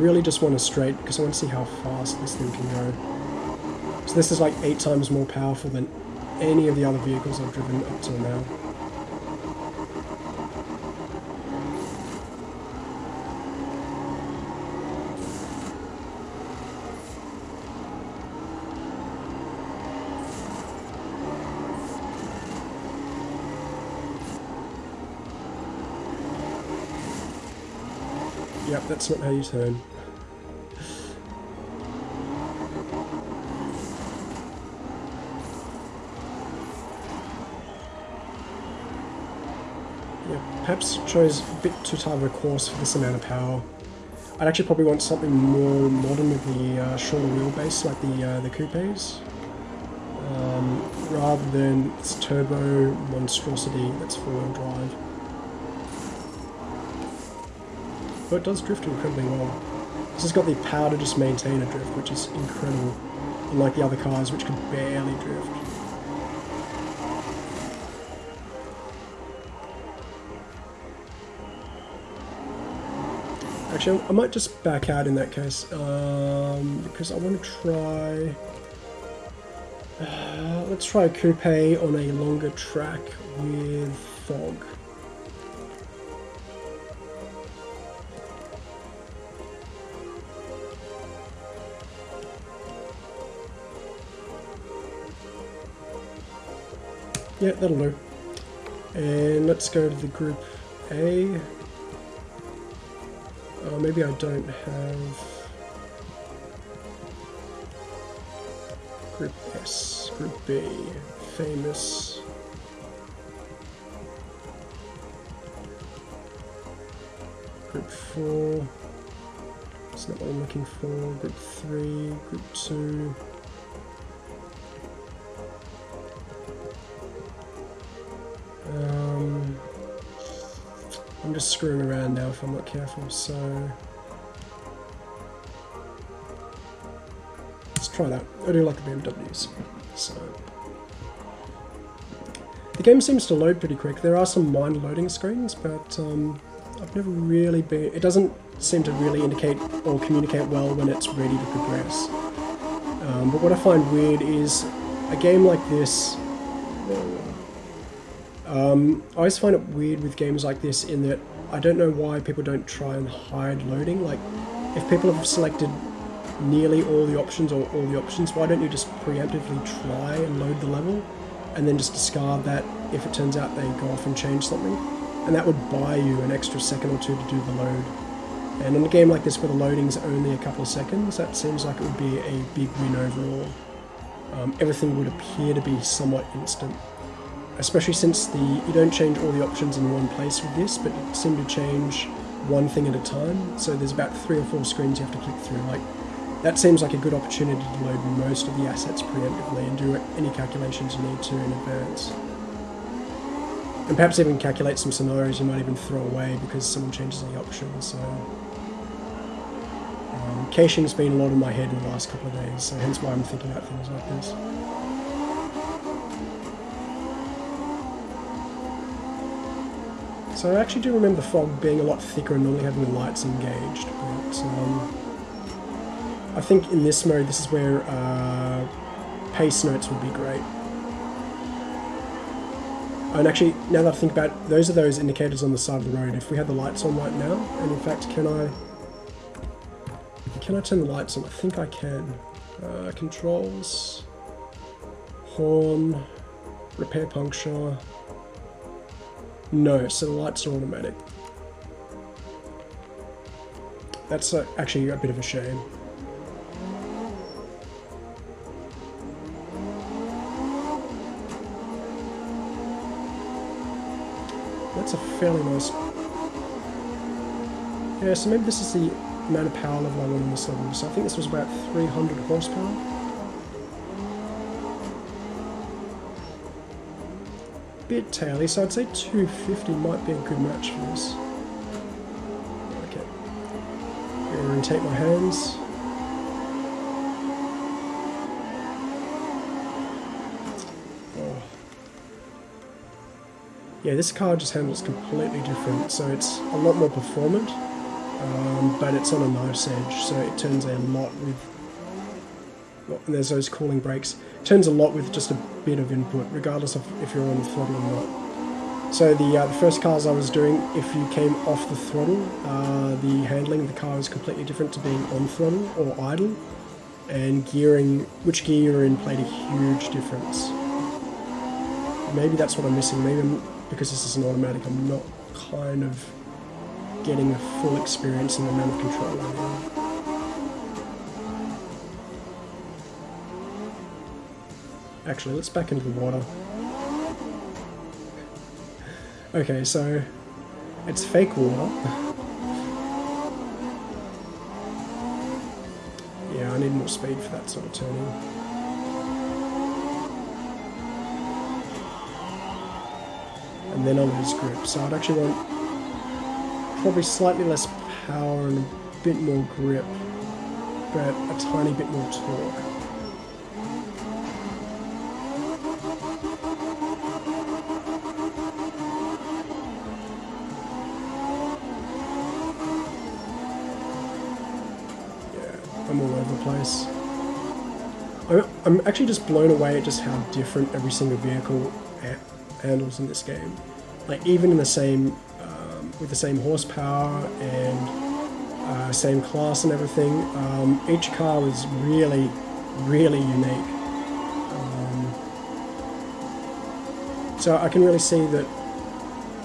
Really just want a straight because I want to see how fast this thing can go. So this is like eight times more powerful than any of the other vehicles I've driven up till now. That's not how you turn. Yeah, perhaps chose a bit too tight of a course for this amount of power. I'd actually probably want something more modern with the uh, shorter wheelbase, like the uh, the coupes, um, rather than this turbo monstrosity that's four-wheel drive. But it does drift incredibly well. This has got the power to just maintain a drift, which is incredible, unlike the other cars which can barely drift. Actually, I might just back out in that case, um, because I want to try... Uh, let's try a coupe on a longer track with fog. Yeah, that'll do. And let's go to the group A. Oh, maybe I don't have... Group S, Group B, famous... Group 4, that's not what I'm looking for, Group 3, Group 2... just screwing around now if I'm not careful, so... Let's try that. I do like the BMWs, so... The game seems to load pretty quick. There are some mind loading screens, but um, I've never really been... It doesn't seem to really indicate or communicate well when it's ready to progress. Um, but what I find weird is a game like this um, I always find it weird with games like this in that I don't know why people don't try and hide loading. Like, if people have selected nearly all the options or all the options, why don't you just preemptively try and load the level and then just discard that if it turns out they go off and change something? And that would buy you an extra second or two to do the load. And in a game like this where the loading's only a couple of seconds, that seems like it would be a big win overall. Um, everything would appear to be somewhat instant especially since the you don't change all the options in one place with this, but you seem to change one thing at a time. So there's about three or four screens you have to click through. Like that seems like a good opportunity to load most of the assets preemptively and do any calculations you need to in advance. And perhaps even calculate some scenarios you might even throw away because someone changes the options. So um, caching's been a lot in my head in the last couple of days, so hence why I'm thinking about things like this. So I actually do remember the fog being a lot thicker and normally having the lights engaged, but um, I think in this mode this is where uh, pace notes would be great. And actually, now that I think about it, those are those indicators on the side of the road. If we had the lights on right now, and in fact, can I... Can I turn the lights on? I think I can. Uh, controls, horn, repair puncture, no, so the lights are automatic. That's uh, actually a bit of a shame. That's a fairly nice Yeah, so maybe this is the amount of power level I want on this level. So I think this was about 300 horsepower. Bit taily, so I'd say 250 might be a good match for this. Okay. Orientate my hands. Oh. Yeah, this car just handles completely different, so it's a lot more performant, um, but it's on a knife's edge, so it turns a lot with. And there's those cooling brakes. Turns a lot with just a bit of input, regardless of if you're on the throttle or not. So the, uh, the first cars I was doing, if you came off the throttle, uh, the handling of the car is completely different to being on throttle or idle, and gearing, which gear you're in played a huge difference. Maybe that's what I'm missing. Maybe I'm, because this is an automatic, I'm not kind of getting a full experience in the amount of control I. Actually, let's back into the water. Okay, so it's fake water. yeah, I need more speed for that sort of turning. And then I'll lose grip, so I'd actually want probably slightly less power and a bit more grip, but a tiny bit more torque. I'm actually just blown away at just how different every single vehicle handles in this game. Like even in the same, um, with the same horsepower and uh, same class and everything, um, each car is really, really unique. Um, so I can really see that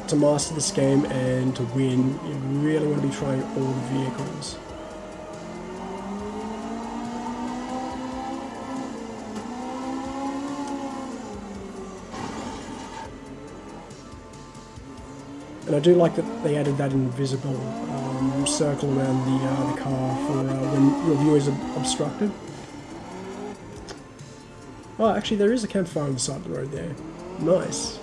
to master this game and to win, you really want to be trying all the vehicles. I do like that they added that invisible um, circle around the, uh, the car for uh, when your view is obstructed. Oh, actually there is a campfire on the side of the road there. Nice.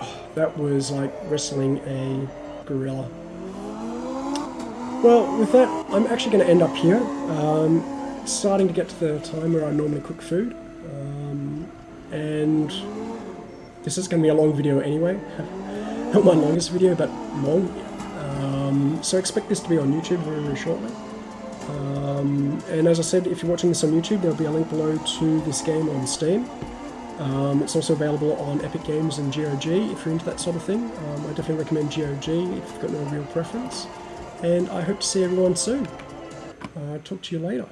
Oh, that was like wrestling a gorilla. Well, with that, I'm actually going to end up here. Um, starting to get to the time where I normally cook food. Um, and this is going to be a long video anyway. (laughs) Not my longest video, but long. Um, so expect this to be on YouTube very, very shortly. Um, and as I said, if you're watching this on YouTube, there'll be a link below to this game on Steam. Um, it's also available on Epic Games and GOG if you're into that sort of thing. Um, I definitely recommend GOG if you've got no real preference. And I hope to see everyone soon. Uh, talk to you later.